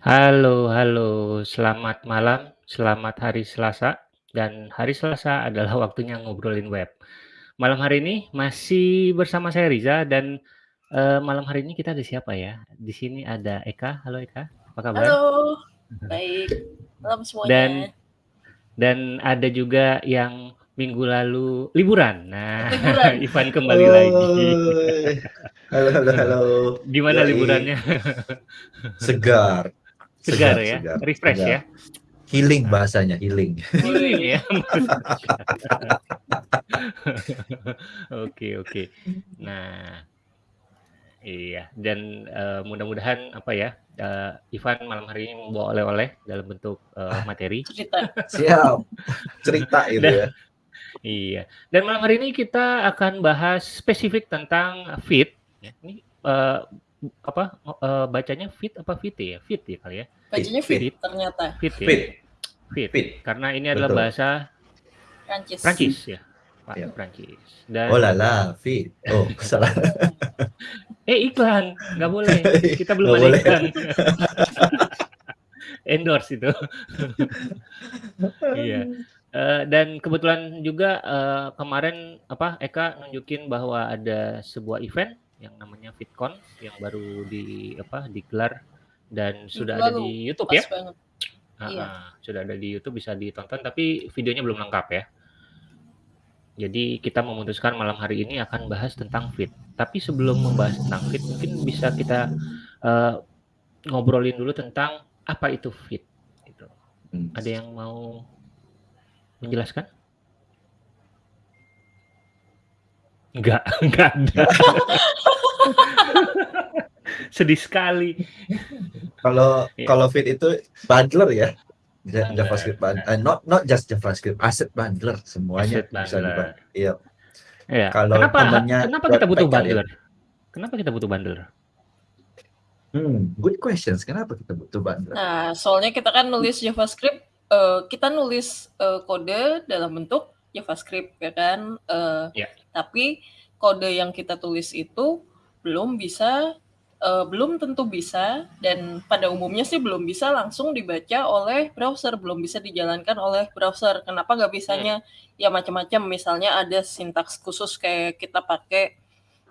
Halo halo, selamat malam, selamat hari Selasa, dan hari Selasa adalah waktunya ngobrolin web. Malam hari ini masih bersama saya Riza dan, eee, malam hari ini kita ada siapa ya? Di sini ada Eka, halo Eka, apa kabar? Halo, baik, malam Dan semuanya. dan ada juga yang minggu lalu liburan. Nah, Liburan. Ivan kembali lagi. Woi, halo halo halo, Gimana yoi. liburannya? Segar, Segar segar ya, segar refresh segar. ya? Healing bahasanya, healing. Healing ya. Oke oke. Nah, iya dan, eee, mudah-mudahan apa ya, eee, Ivan malam hari ini membawa oleh-oleh dalam bentuk, Ah, materi. Cerita. siap, cerita gitu Dan ya. iya, dan malam hari ini kita akan bahas spesifik tentang ya, ini, eee, apa, eee, bacanya feed apa fite ya? Feed ya kali ya? Bacanya fit Feed, ternyata. feed ya? Feed, Feed, feed, karena ini adalah betul. bahasa Prancis. Prancis ya, Pak, Iya. Prancis Oh dan la, feed. Oh, salah. Eh, iklan, nggak boleh, kita belum ada boleh. iklan. Endorse itu. Iya, eee, dan kebetulan juga, eee, kemarin apa, Eka nunjukin bahwa ada sebuah event yang namanya VidCon yang baru di apa, digelar dan sudah ada di YouTube ya? banget. Iya. Sudah ada di YouTube bisa ditonton tapi videonya belum lengkap ya. Jadi kita memutuskan malam hari ini akan bahas tentang feed. Tapi sebelum membahas tentang feed mungkin bisa kita, eee, ngobrolin dulu tentang apa itu feed gitu. Hmm. Ada yang mau menjelaskan? Enggak enggak ada. Sedih sekali. Kalau Iya. kalau feed itu bundler ya, Ja Bundler, JavaScript bun nah. eee, not not just JavaScript, asset bundler semuanya Asset bisa diban bundler. iya. Iya, Kalau kenapa temennya kenapa kita butuh kali ya? bundler? Kenapa kita butuh bundler? Hmm, good questions, kenapa kita butuh bundler? Nah, soalnya kita kan nulis JavaScript, eee, kita nulis, eee, kode dalam bentuk JavaScript ya kan, eee, Iya. Tapi kode yang kita tulis itu belum bisa eee, belum tentu bisa dan pada umumnya sih belum bisa langsung dibaca oleh browser, belum bisa dijalankan oleh browser. Kenapa nggak Hmm. bisanya? Ya macam-macam, misalnya ada sintaks khusus kayak kita pakai,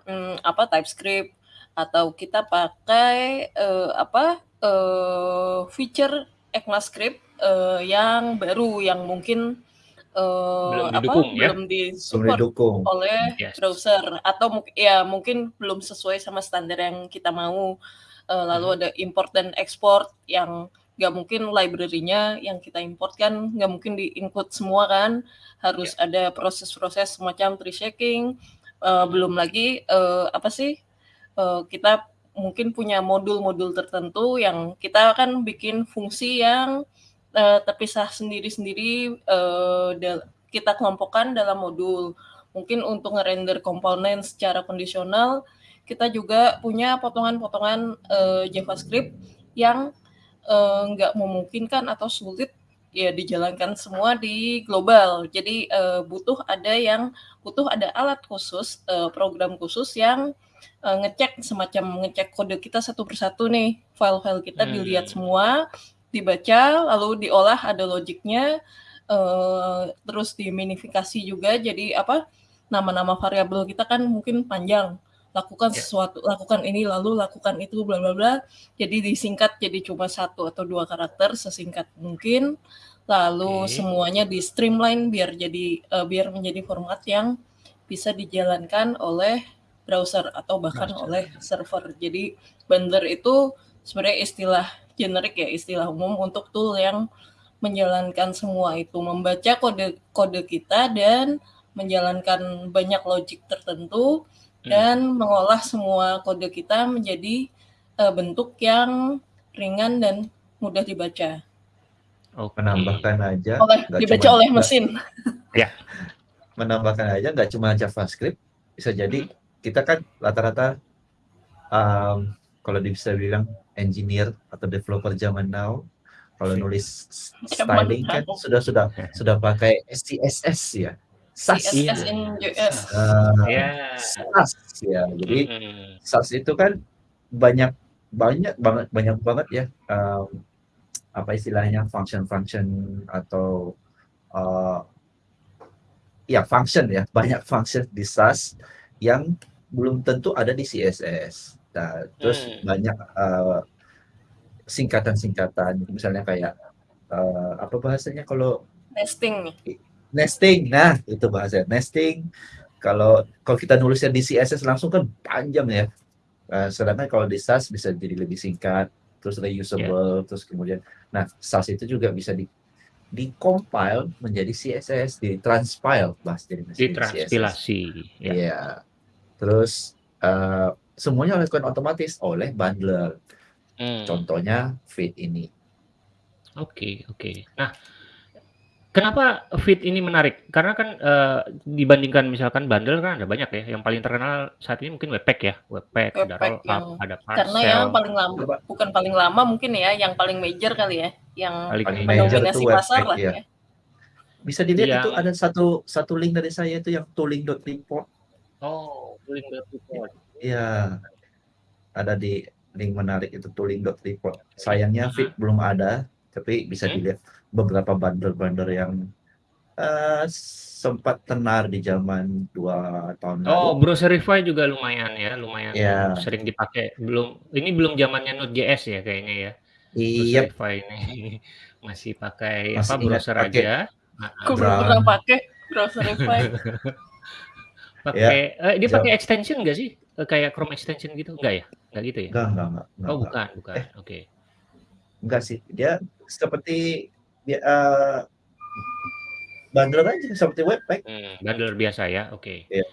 mmm, apa, TypeScript atau kita pakai, eee, apa, eee, feature ECMAScript, eee, yang baru yang mungkin, eee, Belum apa, didukung ya? belum Belum di-support didukung. oleh Yes. browser atau ya mungkin belum sesuai sama standar yang kita mau, eee, lalu Mhm. ada import dan export yang nggak mungkin library-nya yang kita import kan nggak mungkin di-include semua kan, harus Iya. ada proses-proses semacam tree shaking, eee, Mhm. belum lagi, eee, apa sih, eee, kita mungkin punya modul-modul tertentu yang kita kan bikin fungsi yang, eee, terpisah sendiri-sendiri, dal kita kelompokkan dalam modul. Mungkin untuk ngerender komponen secara kondisional, kita juga punya potongan-potongan, eee, JavaScript yang, nggak memungkinkan atau sulit ya dijalankan semua di global. Jadi, eee, butuh ada yang butuh ada alat khusus, eee, program khusus yang, eee, ngecek semacam ngecek kode kita satu persatu nih, file-file kita dilihat Mmm. semua, dibaca, lalu diolah, ada logiknya, eee, terus diminifikasi juga jadi apa, nama-nama variabel kita kan mungkin panjang, lakukan Iya. sesuatu, lakukan ini, lalu lakukan itu, bla bla bla, jadi disingkat jadi cuma 1 atau 2 karakter sesingkat mungkin, lalu Oke. semuanya di-streamline biar jadi eee, biar menjadi format yang bisa dijalankan oleh browser atau bahkan Browser. oleh server. Jadi bundler itu sebenarnya istilah generik ya, istilah umum untuk tool yang menjalankan semua itu, membaca kode kode kita dan menjalankan banyak logik tertentu Mmm. dan mengolah semua kode kita menjadi, eee, bentuk yang ringan dan mudah dibaca. Oke. Menambahkan aja Oleh dibaca cuman oleh mesin. Ya. menambahkan aja nggak cuma JavaScript, bisa jadi Mhm. kita kan rata-rata, mmm, kalau bisa bilang engineer atau developer zaman now, kalau Sip. nulis styling kan sudah sudah sudah pakai SCSS ya, Sass. Iya. CSS in JS. Eee, Iya. Sass ya. Jadi Mhm. Sass itu kan banyak banyak banget banyak banget ya, apa istilahnya, function-function atau, eee ya function ya, banyak function di SAS yang belum tentu ada di CSS. Nah, terus Mmm. banyak, eee, singkatan-singkatan, misalnya kayak, eee, apa bahasanya kalau Nesting. nesting, nah itu bahasanya, nesting. Kalau kalau kita nulisnya di CSS langsung kan panjang ya, eee, sedangkan kalau di SAS bisa jadi lebih singkat, terus reusable, terus kemudian nah SAS itu juga bisa di di-compile menjadi CSS, di-transpile bahasa jadi CSS. Ditranspilasi, ya. Iya. Terus, eee, semuanya dilakukan otomatis oleh bundler. Mmm. Contohnya Vite ini. Oke oke. Nah, kenapa Vite ini menarik? Karena kan, eee, dibandingkan misalkan bundle kan ada banyak ya, yang paling terkenal saat ini mungkin Webpack ya, Webpack, ada Webpack Rollup, yang ada karena yang Parcel. paling lama Coba bukan paling lama mungkin ya, yang paling major kali ya, yang Paling paling major. major itu mendominasi pasar Webpack lah ya. ya. Bisa dilihat itu Yang ada satu satu link dari saya itu yang tooling.report. Oh, tooling.report. Iya. Ada di link menarik itu tooling.report. Sayangnya Heeh. Vite belum ada, tapi bisa Mhm. dilihat beberapa bundler-bundler yang, eee, sempat tenar di zaman 2 tahun Oh, lalu. Browserify juga lumayan ya, lumayan Iya. sering dipakai. Belum ini belum zamannya Node.js ya kayaknya ya, Iyap. Browserify ini. Masih pakai Masih apa, browser pakai aja. Heeh. Aku belum pernah pakai Browserify. Ya, Pakai eee, dia pakai extension nggak sih? Eee, kayak Chrome extension gitu, enggak ya? Enggak gitu ya? Enggak enggak enggak enggak Oh, enggak. bukan bukan, Eh, oke. enggak sih. Dia seperti dia, eee, bundler aja seperti Webpack. Mmm, bundler biasa ya, oke. Iya.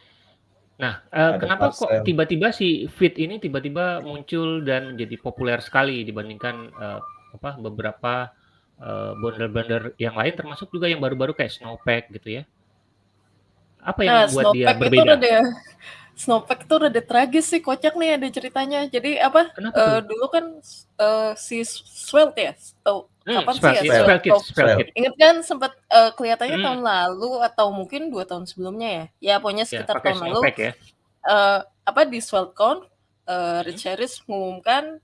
Nah, eee, Ada kenapa kok tiba-tiba si Vite ini tiba-tiba muncul dan menjadi populer sekali dibandingkan, eee, apa, beberapa, eee, bundler-bundler yang lain termasuk juga yang baru-baru kayak Snowpack gitu ya? Apa yang Nah, membuat dia Snowpack itu berbeda? Snowpack tuh rada tragis sih, kocak nih ada ceritanya. Jadi apa, Kenapa tuh? dulu kan, eee, si Svelte ya, tahu Mmm, kapan sih ya Kit. inget kan sempet, eee, kelihatannya Mhm. tahun lalu atau mungkin 2 tahun sebelumnya ya? Ya pokoknya Ya, sekitar pakai tahun lalu, ya? eee, apa, di SvelteCon, eee, Rich Mhm. Harris mengumumkan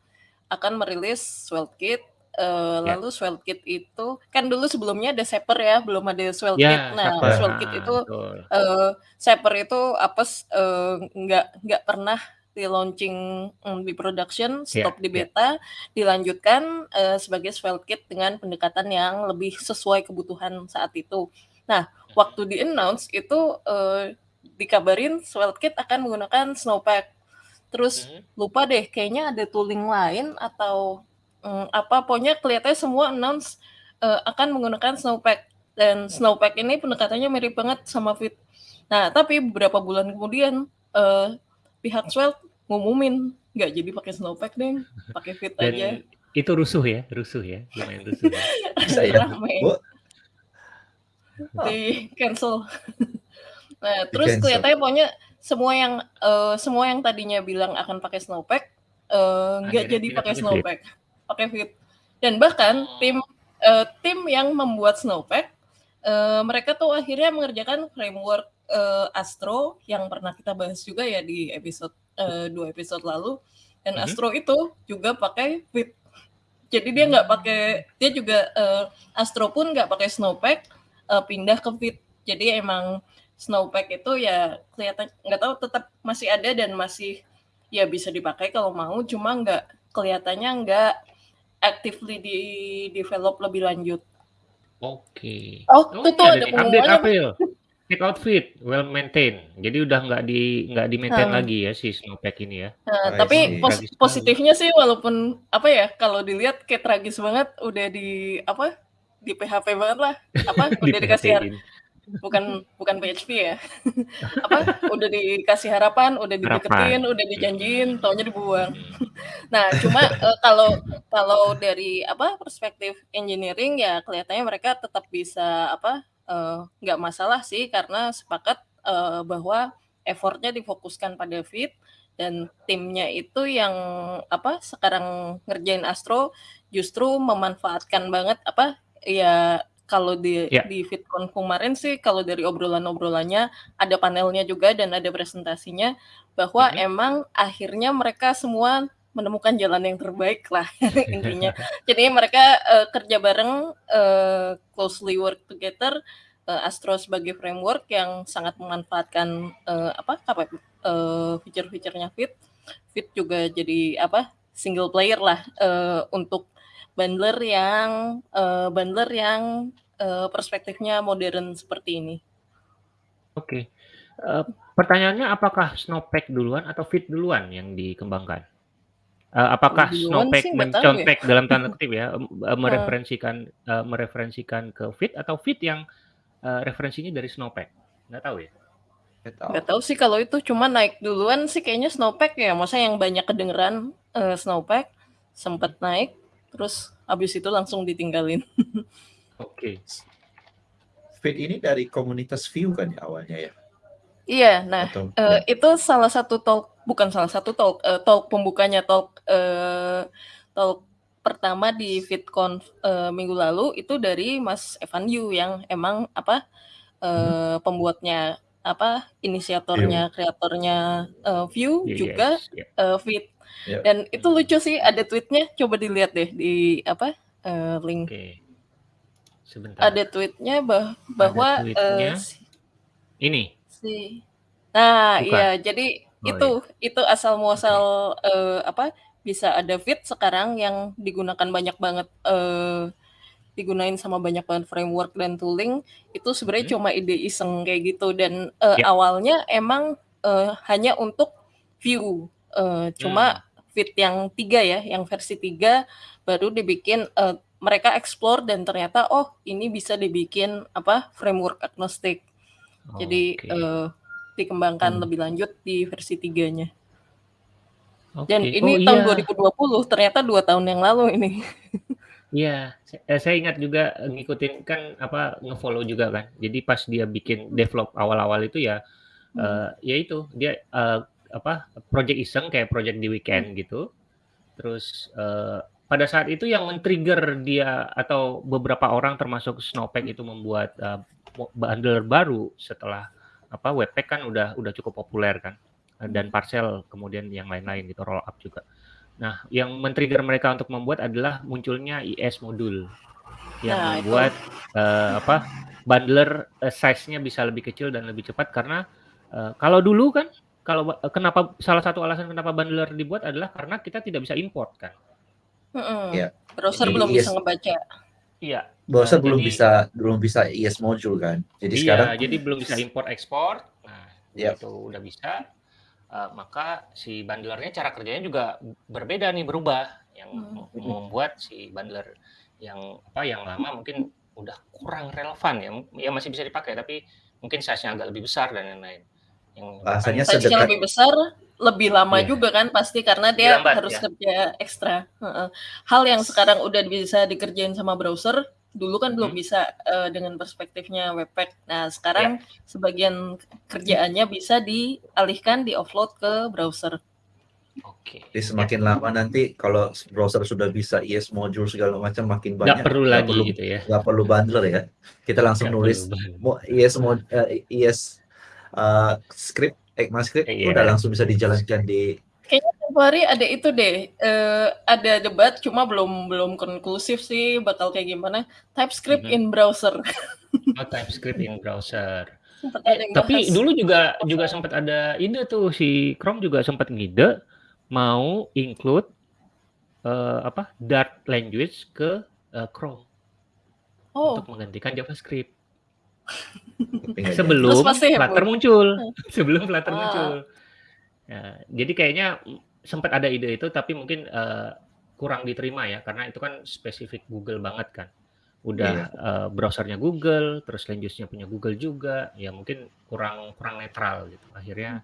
akan merilis SvelteKit, eee, Ya. lalu SvelteKit itu kan dulu sebelumnya ada Zapier ya, belum ada SvelteKit. Ya, Nah, Zapier, SvelteKit heeh, itu, betul. eee, Zapier itu apes, eee, nggak nggak pernah di-launching, mmm, di production, Iya stop di iya. beta, dilanjutkan, eee, sebagai SvelteKit dengan pendekatan yang lebih sesuai kebutuhan saat itu. Nah, Mhm. waktu di-announce itu, eee, dikabarin SvelteKit akan menggunakan Snowpack. Terus Mhm. lupa deh, kayaknya ada tooling lain atau, mmm, apa, pokoknya kelihatannya semua announce, eee, akan menggunakan Snowpack. Dan Snowpack ini pendekatannya mirip banget sama Vite. Nah, tapi beberapa bulan kemudian, eee, pihak Svelte ngumumin, nggak jadi pakai Snowpack deng, pakai Vite aja. Dan itu rusuh ya rusuh ya, lumayan rusuh ya? Bisa ya? Oh. Di-cancel. Nah, Di terus cancel. kelihatannya pokoknya semua yang, eee, semua yang tadinya bilang akan pakai Snowpack, nggak jadi pakai Vite. Pakai Vite. Dan bahkan tim, Oh. eee, tim yang membuat Snowpack, eee, mereka tuh akhirnya mengerjakan framework, eee, Astro yang pernah kita bahas juga ya di episode, eee, 2 episode lalu. Dan Mhm. Astro itu juga pakai Vite. Jadi dia nggak pakai dia juga, eee, Astro pun nggak pakai Snowpack, eee, pindah ke Vite. Jadi emang Snowpack itu ya kelihatan nggak tahu tetap masih ada dan masih ya bisa dipakai kalau mau, cuma nggak kelihatannya nggak actively di-develop lebih lanjut. Oke. Oh, Oh, itu tuh ada ada update. Checkout Vite, well maintained. Jadi udah nggak di nggak di-maintain Hmm. lagi ya si Snowpack ini ya? Nah, I tapi pos positifnya sih walaupun apa ya, kalau dilihat kayak tragis banget udah di apa, di PHP banget lah, apa, udah dikasih. Bukan bukan PHP ya, apa, udah dikasih harapan, udah dideketin, Harapan. udah dijanjiin, Mhm. taunya dibuang. Nah, cuma, eee, kalau kalau dari apa, perspektif engineering ya kelihatannya mereka tetap bisa apa, eee, nggak masalah sih karena sepakat, eee, bahwa effort-nya difokuskan pada Vite dan timnya itu yang apa, sekarang ngerjain Astro justru memanfaatkan banget apa, ya kalau di Ya. di ViteCon kemarin sih kalau dari obrolan-obrolannya, ada panelnya juga dan ada presentasinya, bahwa Mhm. emang akhirnya mereka semua menemukan jalan yang terbaik lah intinya. Jadi mereka uh, kerja bareng, uh, closely work together, uh, Astro sebagai framework yang sangat memanfaatkan uh, apa apa uh, fitur-fiturnya Fit. Fit juga jadi apa single player lah uh, untuk bundler yang uh, bundler yang uh, perspektifnya modern seperti ini. Oke. Uh, pertanyaannya apakah Snowpack duluan atau Fit duluan yang dikembangkan? Uh, apakah duluan Snowpack mencontek ya. dalam tanda kutip ya, mereferensikan uh, mereferensikan ke Fit atau Fit yang uh, referensinya dari Snowpack? Nggak tahu ya? Nggak tahu sih kalau itu cuma naik duluan sih kayaknya Snowpack ya. Masa yang banyak kedengeran uh, Snowpack sempat naik, terus habis itu langsung ditinggalin. Oke. Okay. Fit ini dari komunitas View kan ya awalnya ya? Iya, nah Atau, uh, ya. itu salah satu talk, bukan salah satu talk, uh, talk pembukanya talk uh, talk pertama di FitCon uh, minggu lalu itu dari Mas Evan Yu yang emang apa uh, hmm. pembuatnya apa inisiatornya, View. kreatornya uh, View yes, juga yeah. uh, Fit. Yeah. Dan itu lucu sih ada tweetnya, coba dilihat deh di apa uh, link. Okay. Sebentar. Ada tweetnya bah bahwa Ada tweetnya. Uh, si, ini. Si. Nah, Bukan. iya jadi oh, itu iya. itu asal muasal okay. uh, apa bisa ada fit sekarang yang digunakan banyak banget uh, digunain sama banyak banget framework dan tooling itu sebenarnya hmm. cuma ide iseng kayak gitu dan uh, yeah. awalnya emang uh, hanya untuk view uh, cuma hmm. fit yang tiga ya yang versi tiga baru dibikin uh, mereka explore dan ternyata oh ini bisa dibikin apa framework agnostik. Oh, Jadi okay. uh, eh, dikembangkan hmm. lebih lanjut di versi tiganya. Okay. Dan ini oh, tahun iya. 2020 ternyata dua tahun yang lalu ini. Iya, saya ingat juga ngikutin kan apa ngefollow juga kan. Jadi pas dia bikin develop awal-awal itu ya, hmm. uh, ya itu dia uh, apa project iseng kayak project di weekend hmm. gitu. Terus uh, pada saat itu yang men-trigger dia atau beberapa orang termasuk Snowpack itu membuat uh, bundler baru setelah apa Webpack kan udah udah cukup populer kan dan Parcel kemudian yang lain-lain gitu roll up juga. Nah, yang men-trigger mereka untuk membuat adalah munculnya IS modul yang nah, membuat uh, apa bundler uh, size-nya bisa lebih kecil dan lebih cepat karena uh, kalau dulu kan kalau uh, kenapa salah satu alasan kenapa bundler dibuat adalah karena kita tidak bisa import kan Mm Ya. Browser jadi, belum yes. bisa ngebaca. Iya. Browser nah, belum jadi, bisa belum bisa IS module kan. Jadi iya, sekarang jadi belum bisa import ekspor. Nah, yep. itu udah bisa. Uh, maka si bundlernya cara kerjanya juga berbeda nih berubah yang hmm. membuat si bundler yang apa yang lama mungkin udah kurang relevan ya ya masih bisa dipakai tapi mungkin size-nya agak lebih besar dan lain-lain yang bahasanya sedekat lebih besar lebih lama yeah. juga kan pasti karena dia lambat, harus ya. kerja ekstra. Hal yang sekarang udah bisa dikerjain sama browser, dulu kan hmm. belum bisa uh, dengan perspektifnya Webpack. Nah sekarang yeah. sebagian kerjaannya bisa dialihkan di offload ke browser. Oke. Okay. Jadi semakin ya. lama nanti kalau browser sudah bisa IS module segala macam makin banyak. Gak perlu gak lagi perlu, gitu ya. Gak perlu bundler ya. Kita langsung gak nulis IS mod, uh, IS uh, script ECMAScript iya. udah langsung bisa dijalankan di Kayaknya tempo hari ada itu deh, uh, ada debat cuma belum belum konklusif sih bakal kayak gimana. TypeScript mm -hmm. in browser. Oh, TypeScript in browser. Eh, tapi dulu juga juga sempat ada ide tuh si Chrome juga sempat ngide mau include uh, apa Dart language ke uh, Chrome oh. untuk menggantikan JavaScript. Sebelum Flutter muncul, sebelum Flutter ah. muncul. Ya, jadi kayaknya sempat ada ide itu, tapi mungkin uh, kurang diterima ya, karena itu kan spesifik Google banget kan. Udah yeah. Iya. uh, browsernya Google, terus language-nya punya Google juga, ya mungkin kurang kurang netral gitu. Akhirnya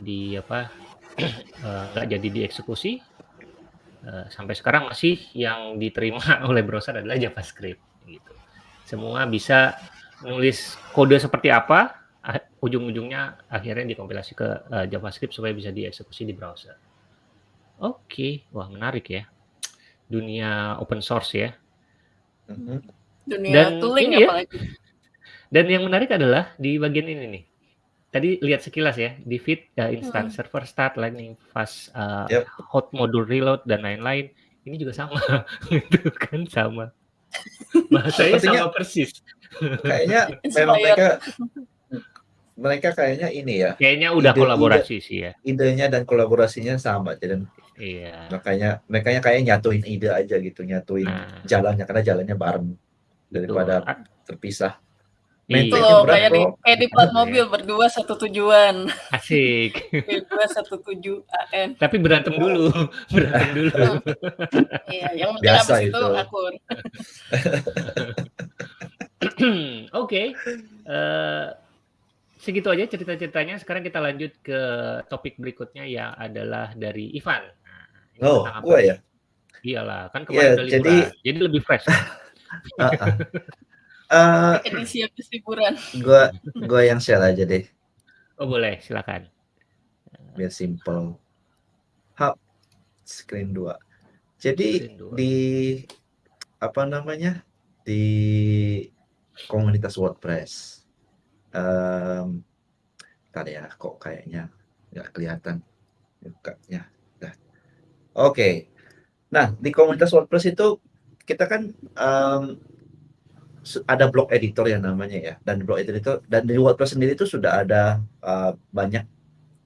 di apa eh, nggak uh, jadi dieksekusi. Uh, sampai sekarang masih yang diterima oleh browser adalah JavaScript gitu. Semua bisa nulis kode seperti apa, ujung-ujungnya akhirnya dikompilasi ke uh, JavaScript supaya bisa dieksekusi di browser. Oke, okay. wah menarik ya. Dunia open source ya. Mm-hmm. Dunia dan tooling ini ya, apalagi. Dan yang menarik adalah di bagian ini nih. tadi lihat sekilas ya, di feed uh, instant Hmm. server start, lightning fast, uh, Yep. hot module reload dan lain-lain. Ini juga sama, itu kan sama. Bahasanya Sepertinya sama persis. Kayaknya memang mereka mereka kayaknya ini ya, Kayaknya udah ide-ide kolaborasi sih ya. idenya dan kolaborasinya sama dan Iya. makanya mereka kayak nyatuin ide aja gitu, nyatuin Nah. jalannya karena jalannya bareng daripada Betul. A terpisah. iya. Itu Maintain loh kayak di kayak di plat Iya. mobil berdua satu tujuan. Asik. B217 AN. Tapi berantem dulu, berantem dulu. Iya, yang penting Biasa abis itu itu. akur. Oke, eee, segitu aja cerita-ceritanya. Sekarang kita lanjut ke topik berikutnya yang adalah dari Ivan. Nah, ini Oh, nih? ya? Iyalah, kan Iya, kemarin udah jadi liburan, jadi lebih fresh. Eee, Edisi habis liburan. gua gua yang share aja deh, Oh boleh, silakan. biar simple. Hap, screen 2. Jadi Screen 2. di apa namanya, di komunitas WordPress, mmm, entar ya, kok kayaknya nggak kelihatan. Dah. Oke. Nah, di komunitas WordPress itu kita kan, su ada blog editor yang namanya ya, dan blog editor dan di WordPress sendiri itu sudah ada, eee, banyak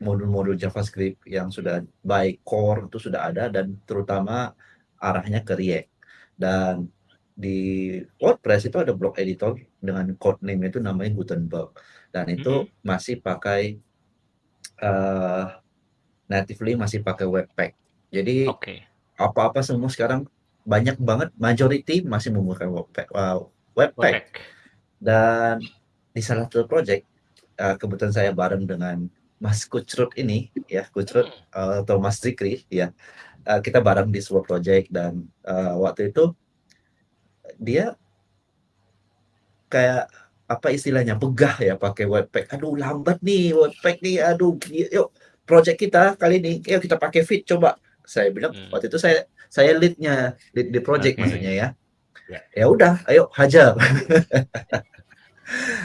modul-modul JavaScript yang sudah by core itu sudah ada dan terutama arahnya ke React. Dan di WordPress itu ada blog editor dengan code name itu namanya Gutenberg dan itu Mhm. masih pakai, eee, natively masih pakai Webpack. Jadi apa-apa semua sekarang banyak banget majority masih menggunakan Webpack eee, Webpack. Webpack. Dan di salah satu project, eee, kebetulan saya bareng dengan Mas Kucrut ini ya, Kucrut, eee, atau Mas Zikri ya, eee, kita bareng di sebuah project dan, eee, waktu itu dia kayak apa istilahnya, begah ya pakai Webpack, "Aduh lambat nih Webpack nih, aduh yuk project kita kali ini, yuk kita pakai Vite coba." Saya bilang Mmm. waktu itu saya saya lead-nya, lead di project Oke. maksudnya ya. Ya. Ya udah, ayo hajar.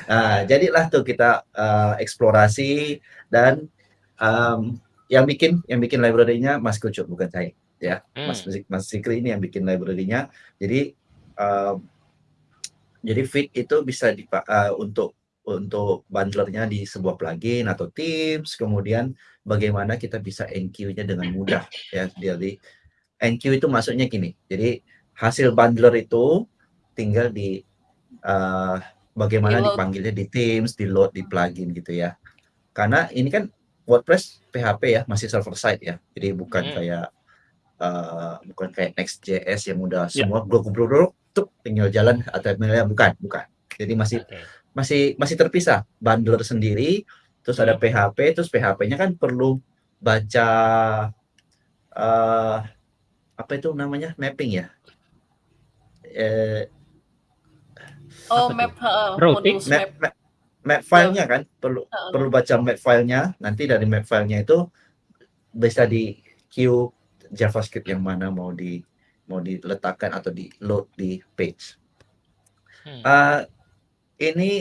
Nah, jadilah tuh kita, eee, eksplorasi dan, mmm, yang bikin yang bikin library-nya Mas Kucrut bukan saya ya, Mas Mmm. Zik Mas Zikri ini yang bikin library-nya. Jadi, eee, jadi Vite itu bisa dipa eee, untuk untuk bundler-nya di sebuah plugin atau themes, kemudian bagaimana kita bisa enqueue-nya dengan mudah ya. Jadi enqueue itu maksudnya gini, jadi hasil bundler itu tinggal di, eee, bagaimana Di-load. dipanggilnya di themes, di-load di plugin gitu ya. Karena ini kan WordPress PHP ya, masih server side ya. Jadi bukan Mhm. kayak, eee, bukan kayak Next.js yang udah Ya. semua blok-blok tuk tinggal jalan HTML-nya bukan bukan. Jadi masih Oke. masih masih terpisah, bundler sendiri, terus ada. PHP, terus PHP-nya kan perlu baca, eee, apa itu namanya, mapping ya? Eee Oh, map heeh, Routing? map map. map file-nya kan perlu Heeh. perlu baca map file-nya, nanti dari map file-nya itu bisa di queue JavaScript yang mana mau di mau diletakkan atau di-load di page. Hmm. Eee, ini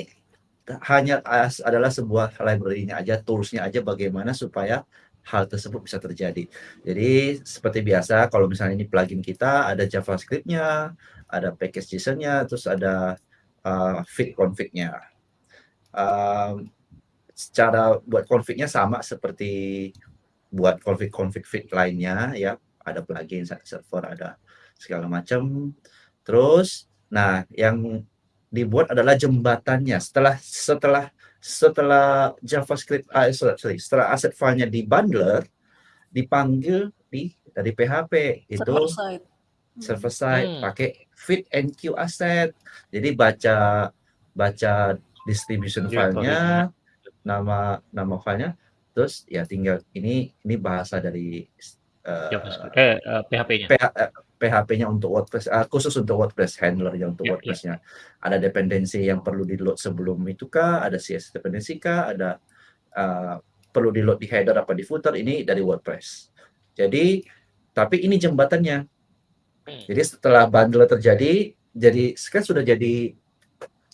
hanya as adalah sebuah library-nya aja, tools-nya aja bagaimana supaya hal tersebut bisa terjadi. Jadi seperti biasa kalau misalnya ini plugin kita ada JavaScript-nya, ada package JSON-nya, terus ada, eee, Vite config-nya. Mmm, secara buat config-nya sama seperti buat config-config Vite lainnya ya, ada plugin, server, ada segala macam. Terus, nah yang dibuat adalah jembatannya. Setelah setelah setelah JavaScript ah, sorry, setelah aset file-nya di bundler, dipanggil di dari PHP itu Server side. Hmm. server side Hmm. pakai Vite enqueue asset. Jadi baca baca distribution file-nya, nama nama file-nya, terus ya tinggal ini ini bahasa dari, JavaScript eh, eee, PHP-nya. PH eee, PHP-nya untuk WordPress, eee, khusus untuk WordPress, handler-nya untuk Ya ya. WordPress-nya. Ada dependensi yang perlu di-load sebelum itu kah, ada CSS dependensi kah, ada, eee, perlu di-load di header apa di footer, ini dari WordPress. Jadi tapi ini jembatannya. Hmm. Jadi setelah bundler terjadi, jadi kan sudah jadi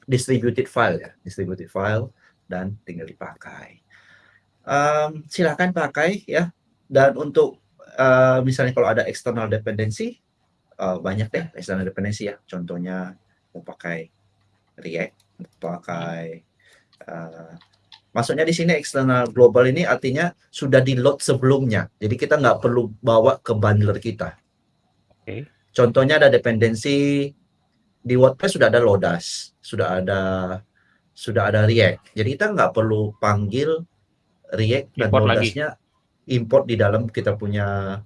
distributed file ya, distributed file dan tinggal dipakai. um, silakan pakai ya. Dan untuk uh, misalnya kalau ada external dependency, uh, banyak deh external dependency ya. Contohnya mau pakai React, mau pakai uh, Maksudnya di sini eksternal global ini artinya sudah di load sebelumnya. Jadi kita nggak perlu bawa ke bundler kita. Oke. Contohnya ada dependensi di WordPress sudah ada Lodas, sudah ada sudah ada React. Jadi kita nggak perlu panggil React dan Import lagi. Lodasnya import di dalam kita punya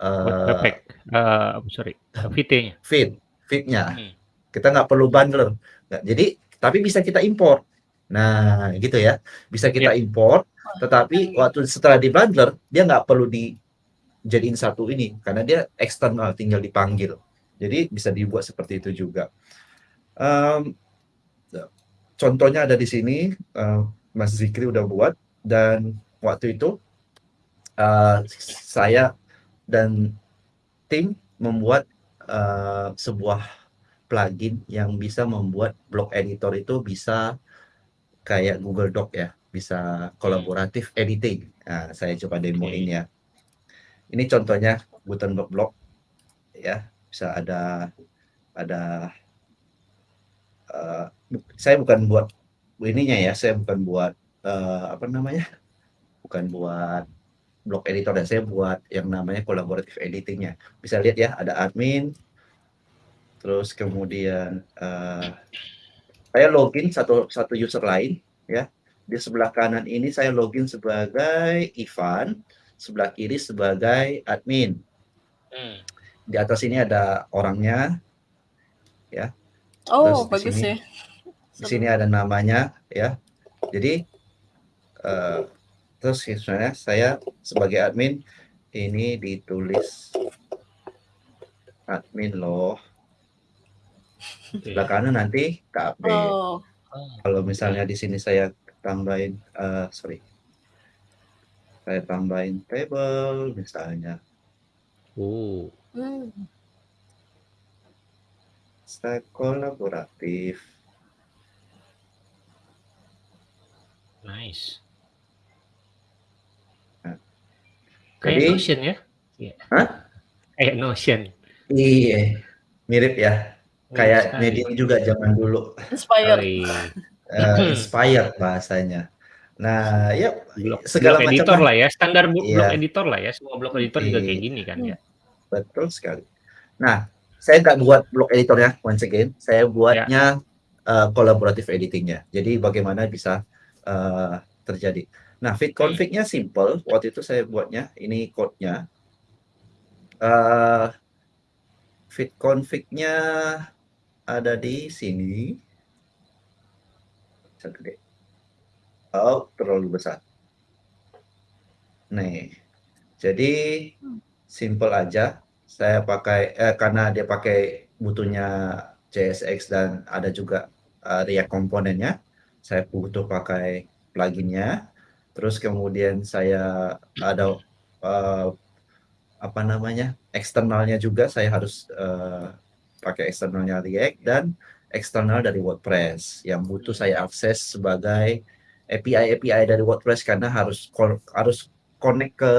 uh. Uh, sorry, VT-nya. feed, feednya. Hmm. Kita nggak perlu bundler. Nggak, jadi tapi bisa kita import. Nah, gitu ya. Bisa kita Ya. import, tetapi waktu setelah di bundler dia nggak perlu dijadiin satu ini karena dia eksternal tinggal dipanggil. Jadi bisa dibuat seperti itu juga. Em, contohnya ada di sini, eh, Mas Zikri udah buat dan waktu itu eh, saya dan tim membuat eh, sebuah plugin yang bisa membuat blog editor itu bisa kayak Google Doc ya, bisa kolaboratif editing. Nah, saya coba demoin ya. Ini contohnya Gutenberg blog ya, bisa ada ada bu- saya bukan buat ininya ya, saya bukan buat eh, apa namanya? Bukan buat blog editor ya, saya buat yang namanya kolaboratif editingnya. Bisa lihat ya, ada admin, terus kemudian eh, saya login satu satu user lain ya di sebelah kanan ini saya login sebagai Ivan sebelah kiri sebagai admin Hmm. di atas ini ada orangnya Oh, Terus di bagus sini- ya. di sini ada namanya ya jadi eh, terus misalnya saya sebagai admin ini ditulis admin loh. Sebelah kanan nanti KB Oh, Oh, kalau misalnya di sini saya tambahin eh, sorry. Saya tambahin table misalnya. Oh. hmm. stack kolaboratif. Nice. Nah. Kayak Jadi- Notion ya? Iya. Hah? Kayak Notion. iya mirip ya kayak medium juga zaman dulu Inspired. Oh, iya. eh, inspired bahasanya nah ya Blog, segala blog macam editor lah. lah ya, standar bu- Iya. blog editor lah ya. Semua blog editor juga Iya. kayak gini kan ya. betul sekali nah saya nggak buat blog editornya once again saya buatnya uh, collaborative editingnya jadi bagaimana bisa uh, terjadi nah fit config-nya simple. Waktu itu saya buatnya ini code-nya. Uh, fit config-nya ada di sini. Gede. oh terlalu besar. Nih jadi simple aja. Saya pakai eh, karena dia pakai butuhnya JSX dan ada juga uh, React komponennya saya butuh pakai pluginnya terus kemudian saya ada uh, apa namanya eksternalnya juga saya harus uh, pakai eksternalnya React dan eksternal dari WordPress yang butuh saya akses sebagai API API dari WordPress karena harus harus connect ke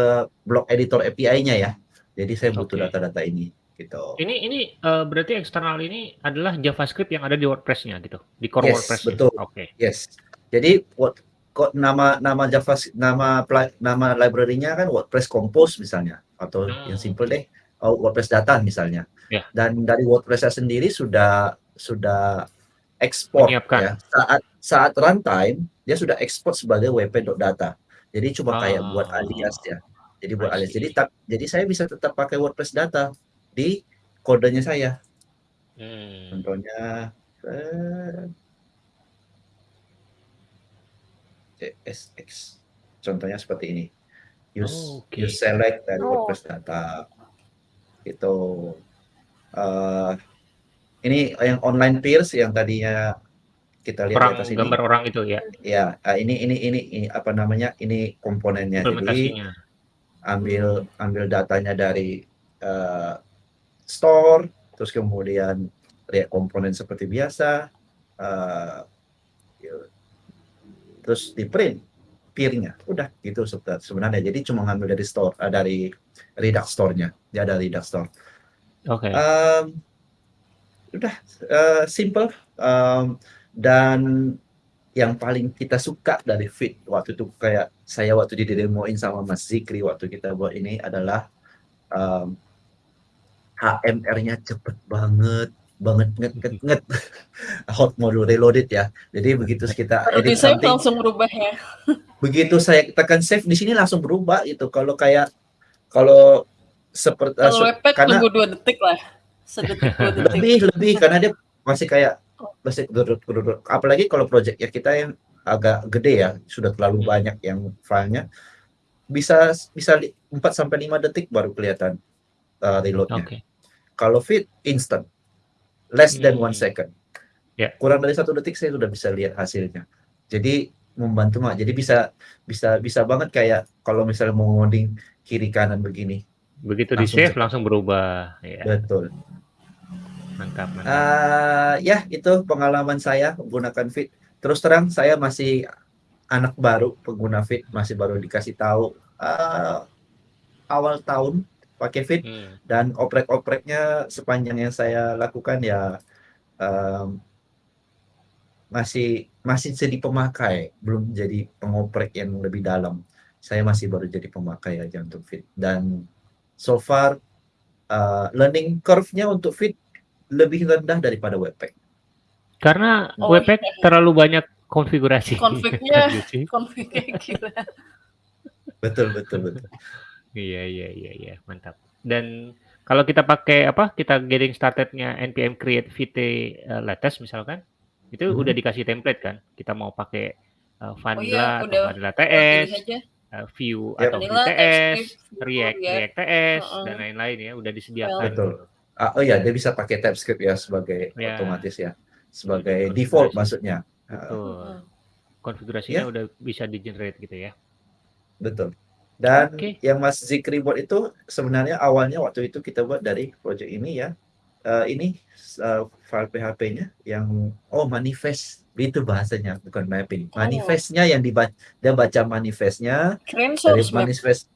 blog editor API-nya ya. Jadi saya butuh data-data ini gitu. Ini ini eh, berarti eksternal ini adalah JavaScript yang ada di WordPress-nya gitu, di core Yes, WordPress. betul. Oke. Yes. Jadi kok nama nama Java nama nama library-nya kan WordPress Compose misalnya atau Hmm. yang simple deh oh, WordPress data misalnya. Ya. Dan dari WordPress sendiri sudah sudah ekspor ya. Saat saat runtime dia sudah ekspor sebagai wp.data. Jadi cuma kayak Ah. buat alias ya. Jadi buat alias. Jadi tak, jadi saya bisa tetap pakai WordPress data di kodenya saya. Hmm. Contohnya eh, JSX. Contohnya seperti ini. Use Oh, oke. use select dari Oh. WordPress data. Itu eh ini yang online peers yang tadinya kita lihat di Orang atas ini. gambar orang itu ya, Ya, eh, ini ini ini ini apa namanya? Ini komponennya. Jadi ambil ambil datanya dari eh, store, terus kemudian lihat komponen seperti biasa, eh, ya, terus di print peer-nya. Udah gitu sebe- sebenarnya. Jadi cuma ngambil dari store eh, dari Redux store-nya. Dia ada Redux store. Oke. Um, udah eh, simple Um, dan yang paling kita suka dari Fit waktu itu kayak saya waktu di demoin sama Mas Zikri waktu kita buat ini adalah um, HMR-nya cepet banget banget nget nget nget hot module reloaded ya jadi begitu kita edit save something langsung berubah ya. begitu saya tekan save di sini langsung berubah gitu kalau kayak kalau seperti Kalau webpack karena tunggu dua detik lah. Sedetik dua detik. lebih lebih karena dia masih kayak masih gerut gerut apalagi kalau project ya kita yang agak gede ya sudah terlalu Hmm. banyak yang filenya bisa bisa li- 4 sampai 5 detik baru kelihatan uh, reloadnya. Oke. Kalau fit instant less than one Hmm. second. Ya. Kurang dari satu detik saya sudah bisa lihat hasilnya. Jadi membantu mak. Jadi bisa bisa bisa banget kayak kalau misalnya mau ngoding kiri kanan begini. Begitu di save langsung berubah. Ya, Betul. mantap, mantap. Ah, ya itu pengalaman saya menggunakan Fit. Terus terang saya masih anak baru pengguna Fit, masih baru dikasih tahu ah, awal tahun pakai Fit Hmm. dan oprek-opreknya sepanjang yang saya lakukan ya em, masih masih jadi pemakai, belum jadi pengoprek yang lebih dalam. Saya masih baru jadi pemakai aja untuk Fit dan so far uh, learning curve-nya untuk Fit lebih rendah daripada Webpack. Karena Oh, Webpack terlalu banyak konfigurasi. Konfignya. Gitu. Config kayak gila. Betul betul betul. Iya iya iya iya mantap. Dan kalau kita pakai apa kita getting startednya npm create vt uh, latest misalkan itu Mhm. udah dikasih template kan. Kita mau pakai uh, vanilla atau udah. vanilla Pilih TS, aja. uh, view Yep. atau Vanilla, TS, React React. React TS Heeh. dan lain-lain ya udah disediakan. Betul. Ah, oh ya dia bisa pakai TypeScript ya sebagai Ya. otomatis ya sebagai default maksudnya. Betul. Heeh. Konfigurasinya Ya. udah bisa di generate gitu ya. Betul. Dan Oke. yang Mas Zikri buat itu sebenarnya awalnya waktu itu kita buat dari project ini ya. Eh, ini eh, file PHP-nya yang oh manifest itu bahasanya bukan mapping. Oh. Manifestnya yang dibaca dia baca manifestnya Keren dari map. manifest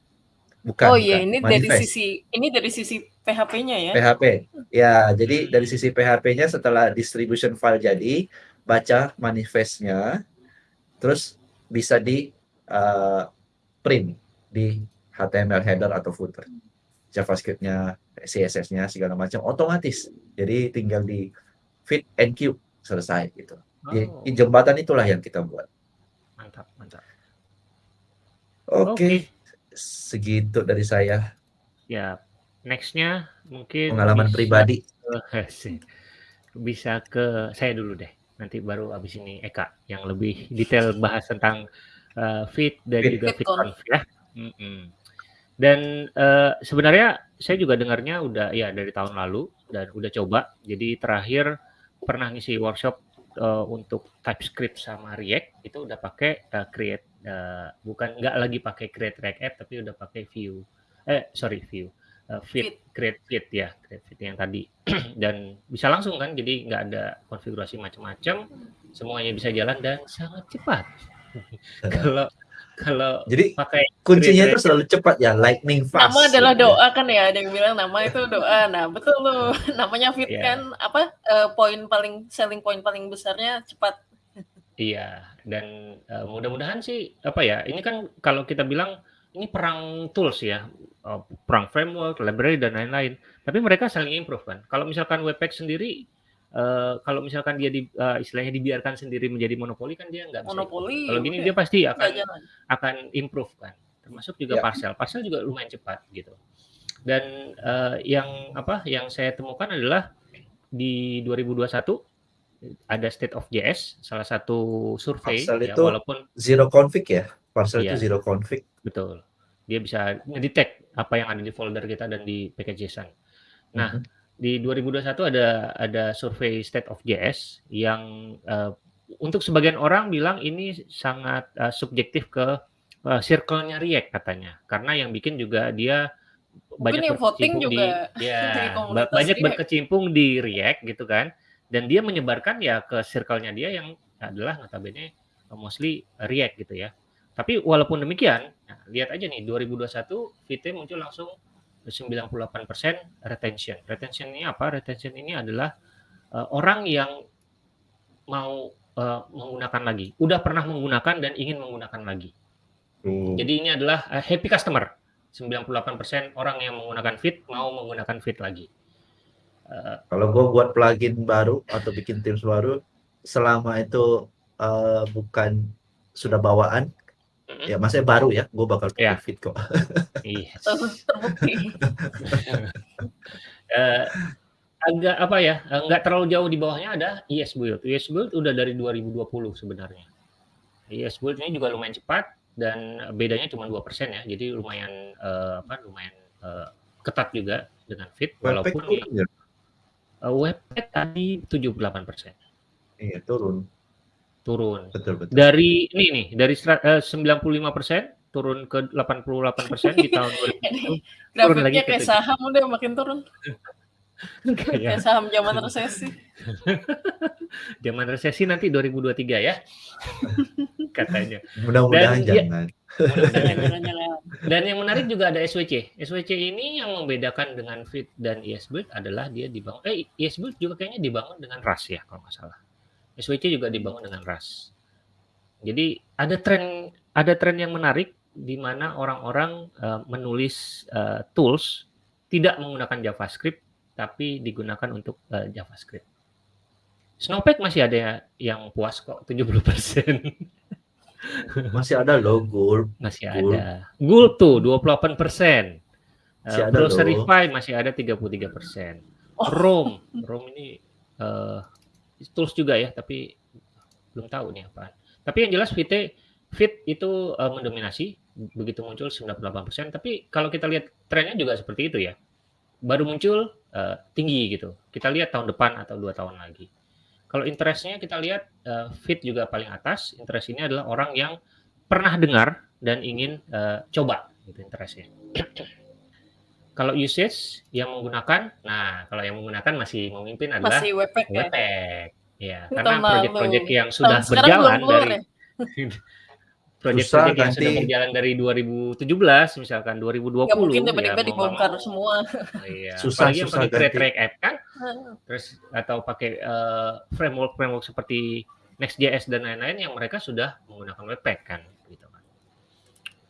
bukan Oh iya, bukan, ini dari manifest. sisi ini dari sisi PHP-nya ya. PHP. Ya, jadi Hmm. dari sisi PHP-nya setelah distribution file jadi, baca manifestnya, terus bisa di uh, print di HTML header atau footer. JavaScript-nya, CSS-nya segala macam otomatis. Jadi tinggal di fit and queue selesai gitu. Di, Oh, jembatan itulah yang kita buat. mantap mantap. Oke, segitu dari saya Ya, nextnya mungkin pengalaman bisa pribadi. bisa ke saya dulu deh. Nanti baru abis ini Eka yang lebih detail bahas tentang uh, fit dan Fit. juga Fit fit conf ya. Mm-mm. Dan uh, sebenarnya saya juga dengarnya udah ya dari tahun lalu dan udah coba. Jadi terakhir pernah ngisi workshop uh, untuk TypeScript sama React. Itu udah pakai uh, create uh, bukan nggak lagi pakai create React app tapi udah pakai view eh sorry view uh, fit, create fit ya create fit yang tadi. Dan bisa langsung kan jadi nggak ada konfigurasi macam-macam. Semuanya bisa jalan dan sangat cepat. Kalau kalau Jadi pakai kuncinya itu selalu cepat ya, lightning fast. Nama adalah gitu ya. doa kan ya, ada yang bilang nama itu doa. Nah, betul tuh. Namanya fit Iya. kan apa eh, poin paling selling point paling besarnya cepat. Iya, dan uh, mudah-mudahan sih apa ya? Ini kan kalau kita bilang ini perang tools ya, uh, perang framework, library dan lain-lain. Tapi mereka saling improve kan. Kalau misalkan Webpack sendiri, uh, kalau misalkan dia di, uh, istilahnya dibiarkan sendiri menjadi monopoli kan dia nggak bisa. Monopoli. Kalau gini udah, dia pasti akan jalan. akan improve kan. Termasuk juga Ya. parcel. Parcel juga lumayan cepat gitu. Dan uh, yang apa? Yang saya temukan adalah di 2021 ada State of JS, salah satu survei Parcel ya, itu walaupun Zero config ya. Parcel Iya. itu zero config. betul dia bisa ngedetect apa yang ada di folder kita dan di package JSON. Nah, Mhm. Di 2021 ada ada survei State of JS yang eh, untuk sebagian orang bilang ini sangat eh, subjektif ke eh, circle-nya React katanya. Karena yang bikin juga dia banyak voting berkecimpung di juga ya, ba- komunitas banyak React. berkecimpung di React gitu kan. Dan dia menyebarkan ya ke circle-nya dia yang adalah notabene mostly React gitu ya. Tapi walaupun demikian, nah, lihat aja nih 2021 Vite muncul langsung 98% retention. Retention ini apa? Retention ini adalah uh, orang yang mau uh, menggunakan lagi, udah pernah menggunakan dan ingin menggunakan lagi. Hmm. Jadi ini adalah uh, happy customer. 98% orang yang menggunakan Fit mau menggunakan Fit lagi. Uh, Kalau gue buat plugin baru atau bikin Teams baru, selama itu uh, bukan sudah bawaan, mm-hmm. ya masih baru ya, gue bakal yeah. Fit kok. Iya. Terbukti. uh, agak apa ya, nggak terlalu jauh di bawahnya ada ES Build. ES Build udah dari 2020 sebenarnya. ES Build ini juga lumayan cepat dan bedanya cuma dua persen ya jadi lumayan uh, apa lumayan uh, ketat juga dengan fit walaupun ya, ya? Uh, webpack tadi 78 persen iya turun turun betul betul dari ini nih dari uh, 95 persen turun ke 88 persen di tahun 2020 turun lagi kayak saham udah makin turun kayak saham zaman resesi zaman resesi nanti 2023 ya katanya. Mudah-mudahan jangan. dan yang menarik juga ada SWC. SWC ini yang membedakan dengan Fit dan ESBuild adalah dia dibangun. Eh ESBuild juga kayaknya dibangun dengan RAS ya kalau nggak salah. SWC juga dibangun dengan RAS. Jadi ada tren ada tren yang menarik di mana orang-orang uh, menulis uh, tools tidak menggunakan JavaScript tapi digunakan untuk uh, JavaScript. Snowpack masih ada yang puas kok 70%. Masih ada loh Gulp. Masih Gulp. ada. Gulp tuh 28 persen. Uh, Browserify masih ada 33 persen. Oh. Rom, Rom ini uh, tools juga ya, tapi belum tahu nih apa. Tapi yang jelas Fit Fit itu uh, mendominasi begitu muncul 98 persen. Tapi kalau kita lihat trennya juga seperti itu ya. Baru muncul uh, tinggi gitu. Kita lihat tahun depan atau dua tahun lagi. Kalau interestnya kita lihat uh, fit juga paling atas. Interest ini adalah orang yang pernah dengar dan ingin uh, coba gitu interestnya. Kalau usage yang menggunakan, nah kalau yang menggunakan masih memimpin adalah masih Webpack, ya? Webpack. Ya, karena proyek-proyek yang sudah berjalan dari ya? proyek-proyek yang sudah berjalan dari 2017 misalkan 2020 ya mungkin tiba-tiba ya, dibongkar semua oh, iya. susah Apalagi susah yang pakai track app kan terus atau pakai uh, framework framework seperti Next.js dan lain-lain yang mereka sudah menggunakan Webpack kan gitu kan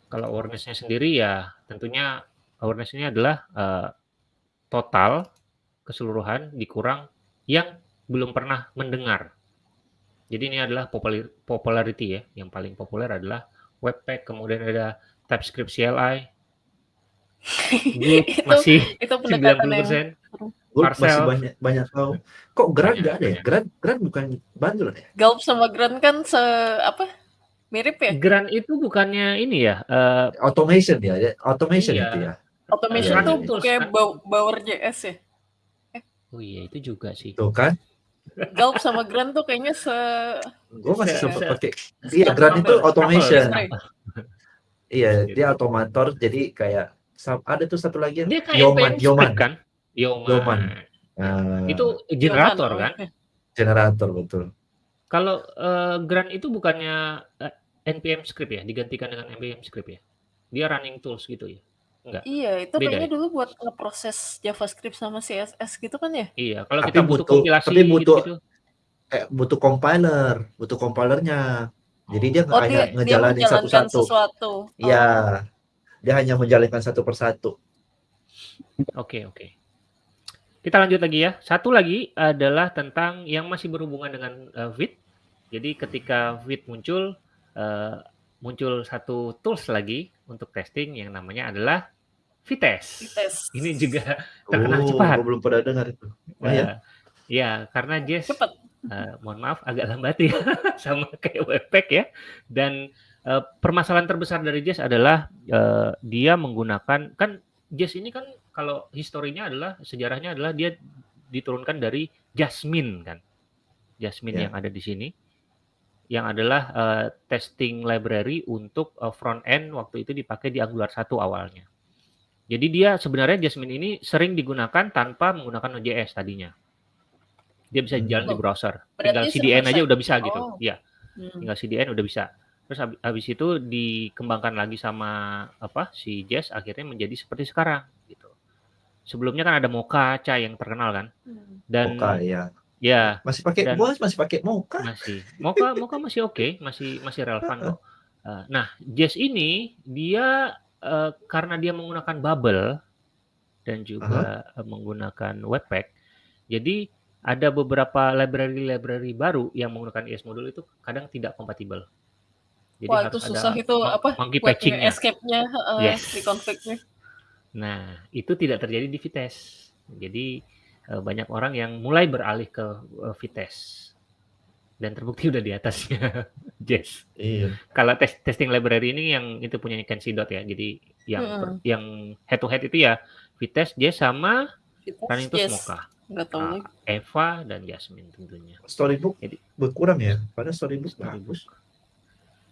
kalau awarenessnya sendiri ya tentunya awareness ini adalah uh, total keseluruhan dikurang yang belum pernah mendengar jadi ini adalah popularity ya. Yang paling populer adalah Webpack, kemudian ada TypeScript CLI. itu, masih itu 90 persen. masih banyak banyak tahu. Kok Grant nggak ada ya? Grant Grant bukan bundle ya? Gulp sama Grant kan se apa? Mirip ya? Grant itu bukannya ini ya? Uh, automation ya, automation iya. itu ya. Automation itu kayak kan? Bower JS ya? Eh. Oh iya itu juga sih. Tuh kan? Gulp sama Grant tuh kayaknya se gue masih sempat pakai iya Grant itu automation iya dia otomator jadi kayak ada tuh satu lagi dia kayak Yoman Yoman kan Yoman, Yoman. Uh, itu generator Yoman. kan generator betul kalau uh, Grant itu bukannya uh, npm script ya digantikan dengan npm script ya dia running tools gitu ya Enggak. Iya, itu Beda kayaknya ya? dulu buat ngeproses JavaScript sama CSS gitu kan ya? Iya, kalau kita butuh, butuh kompilasi tapi butuh gitu, -gitu. eh, butuh compiler, butuh compilernya. Jadi dia oh, hanya dia, ngejalanin satu-satu. Iya. Oh. Dia hanya menjalankan satu persatu. Oke, oke. Kita lanjut lagi ya. Satu lagi adalah tentang yang masih berhubungan dengan uh, Vite. Jadi ketika Vite muncul, uh, muncul satu tools lagi untuk testing yang namanya adalah Vites. Vites. Ini juga terkenal oh, cepat. belum pernah dengar itu. Oh, ya. ya, karena Jess cepat. Uh, mohon maaf agak lambat ya sama kayak Webpack ya. Dan uh, permasalahan terbesar dari Jess adalah uh, dia menggunakan kan Jess ini kan kalau historinya adalah sejarahnya adalah dia diturunkan dari Jasmine kan. Jasmine yeah. yang ada di sini yang adalah uh, testing library untuk uh, front end waktu itu dipakai di Angular 1 awalnya. Jadi dia sebenarnya Jasmine ini sering digunakan tanpa menggunakan Node.js tadinya. Dia bisa hmm. jalan oh, di browser. Tinggal CDN aja udah bisa gitu. Oh. Ya. Hmm. Tinggal CDN udah bisa. Terus habis, habis itu dikembangkan lagi sama apa si Jazz akhirnya menjadi seperti sekarang gitu. Sebelumnya kan ada Mocha Cha yang terkenal kan. Hmm. Dan Mocha ya. Ya Masih pakai gua masih pakai Mocha. masih Mocha Mocha masih oke, masih masih relevan kok. Eh, nah, Jazz ini dia eh, karena dia menggunakan bubble dan juga eh, menggunakan Webpack. Jadi ada beberapa library-library baru yang menggunakan ES modul itu kadang tidak kompatibel. Jadi Wah, harus itu susah ada itu apa? monkey web patching-nya. escape-nya, heeh, Yes. di config-nya. Nah, itu tidak terjadi di Vitesse. Jadi banyak orang yang mulai beralih ke eh, Vitesse. Dan terbukti udah di atasnya Jazz. Iya. Kalau tes- testing library ini yang itu punya Kenshi Dot ya. Jadi yang per- yang head to head itu ya Vitesse, Jazz sama Running Tools yes. Tahu Ah, lagi. Eva dan Jasmine tentunya. Storybook Jadi- berkurang ya. Padahal storybook Storybook. bagus.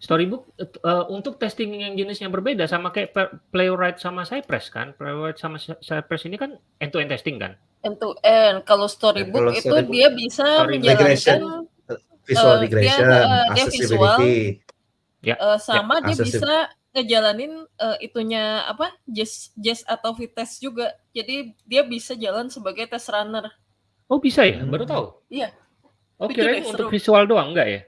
Storybook eh, untuk testing yang jenisnya berbeda sama kayak Playwright sama Cypress kan. Playwright sama Cy- Cypress ini kan end to end testing kan. End to end. Kalau storybook kalau itu storybook, dia bisa menjalankan Visual Eh, dia, regression, dia accessibility. eh, sama dia accessible. bisa ngejalanin eh, itunya apa? Jazz Jazz atau Vitesse juga. Jadi dia bisa jalan sebagai test runner. Oh bisa ya? Hmm. Baru tahu. Iya. Oh Lucu kirain deh, untuk seru. visual doang enggak ya?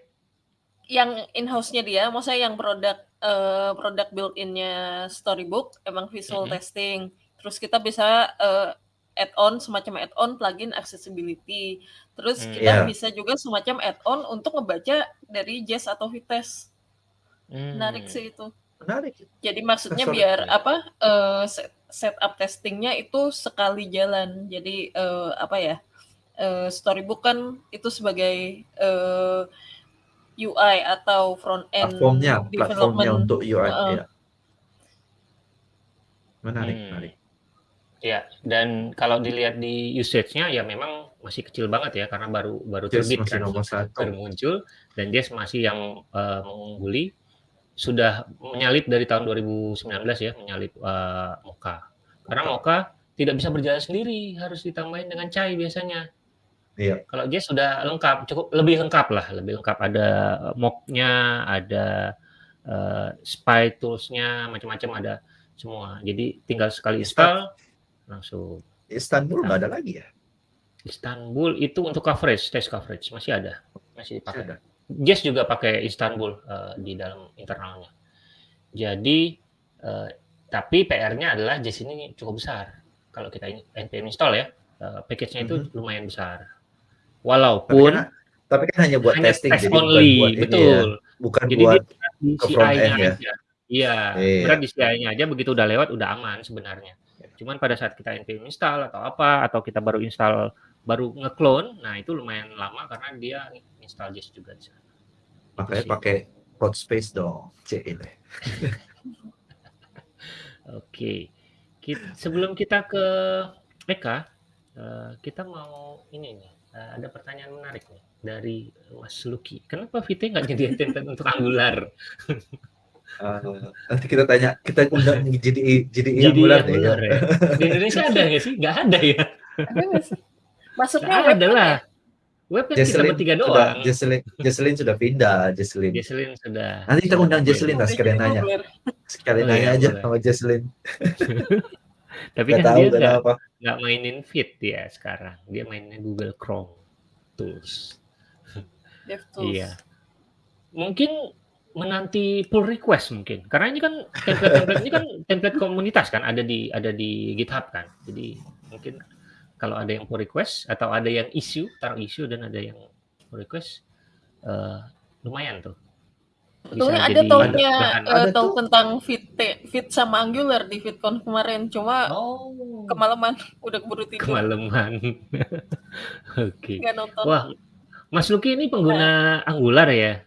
Yang in-house-nya dia, maksudnya yang produk eh, produk built-in-nya Storybook emang visual Mhm. testing. Terus kita bisa eh, add-on semacam add-on plugin accessibility. Terus Hmm. kita Iya. bisa juga semacam add-on untuk ngebaca dari Jazz atau Vitesse. Hmm. Menarik sih itu. Menarik. Jadi maksudnya Sorry. biar apa eh, set- setup testingnya itu sekali jalan. Jadi eh, apa ya? eh, Storybook kan itu sebagai eh, UI atau front end Platformnya, platformnya development. untuk UI. Heeh. ya. Menarik, Hmm. menarik. Ya, dan kalau dilihat di usage-nya ya memang masih kecil banget ya karena baru baru Jazz terbit kan. baru muncul dan Jazz masih yang eh, mengungguli. Sudah menyalip dari tahun 2019 ya menyalip eh, Mocha. Karena Mocha tidak bisa berjalan sendiri harus ditambahin dengan Chai biasanya. Iya. kalau Jazz sudah lengkap cukup lebih lengkap lah lebih lengkap. Ada mock-nya ada eh, spy tools-nya macam-macam ada semua. Jadi tinggal sekali install langsung Istanbul nggak ada lagi ya? Istanbul itu untuk coverage, test coverage masih ada, masih dipakai. Ada. Jazz juga pakai Istanbul eh, di dalam internalnya. Jadi eh, tapi PR-nya adalah Jazz ini cukup besar. Kalau kita ini npm install ya, eh, package-nya itu Mhm. lumayan besar. Tapi Walaupun kan, tapi kan hanya buat hanya testing, test jadi bukan only, buat ini ya. betul. Bukan Jadi buat di CI-nya ya. aja. Iya, Iya. berat di CI-nya aja begitu udah lewat udah aman sebenarnya. Cuman pada saat kita npm install atau apa atau kita baru install baru nge-clone, nah itu lumayan lama karena dia install Jazz juga di sana. makanya pakai hot space dong. C ini. Oke. Kit- sebelum kita ke Eka, eh, kita mau ini nih, eh, ada pertanyaan menarik nih dari Mas Luki. Kenapa Vite nggak jadi template untuk Angular? Eh, nanti kita tanya, kita undang jadi jadi Jadi Angular deh ya. Angular ya. Di Indonesia ada nggak sih? Nggak ada ya. Ada nggak sih? Maksudnya Nggak web ada lah. ya? Web kan kita Jesselyn bertiga sudah, doang. Jesselyn, Jesselyn sudah pindah, Jesselyn. Jesselyn sudah. Nanti kita undang. Jesselyn lah sekalian nanya. Sekalian Oh, nanya iya, aja boleh. sama Jesselyn. Tapi Gak kan tahu dia nggak kenapa. nggak mainin Fit dia sekarang. Dia mainnya Google Chrome Tools. DevTools. Iya. Mungkin menanti pull request mungkin. Karena ini kan template-template ini kan template komunitas kan ada di ada di GitHub kan. Jadi mungkin kalau ada yang pull request atau ada yang issue, taruh issue dan ada yang pull request eh, lumayan tuh. Betulnya ada tahunnya eh, Ada tahu tentang fit fit sama Angular di VidCon kemarin. Cuma Oh, kemalaman udah keburu tidur kemalaman. Oke. nonton. Wah, Mas Luki ini pengguna Angular ya?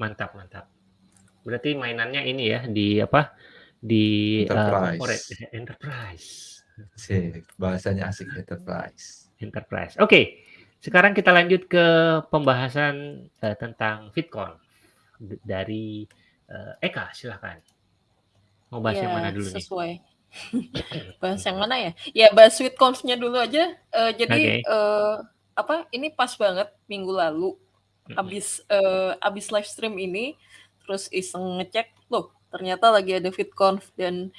Mantap, mantap. Berarti mainannya ini ya di apa? Di uh, Enterprise. corporate enterprise. Sih, bahasanya asik enterprise. Enterprise. Oke. Sekarang kita lanjut ke pembahasan eh, tentang D- dari eh, Eka, silahkan. Mau bahas yang Ya, mana dulu nih? sesuai. bahas yang mana ya? Ya bahas SweetConf-nya dulu aja. Eh, jadi Oke. eh, apa? Ini pas banget minggu lalu abis uh, abis live stream ini terus iseng ngecek loh ternyata lagi ada VidConf dan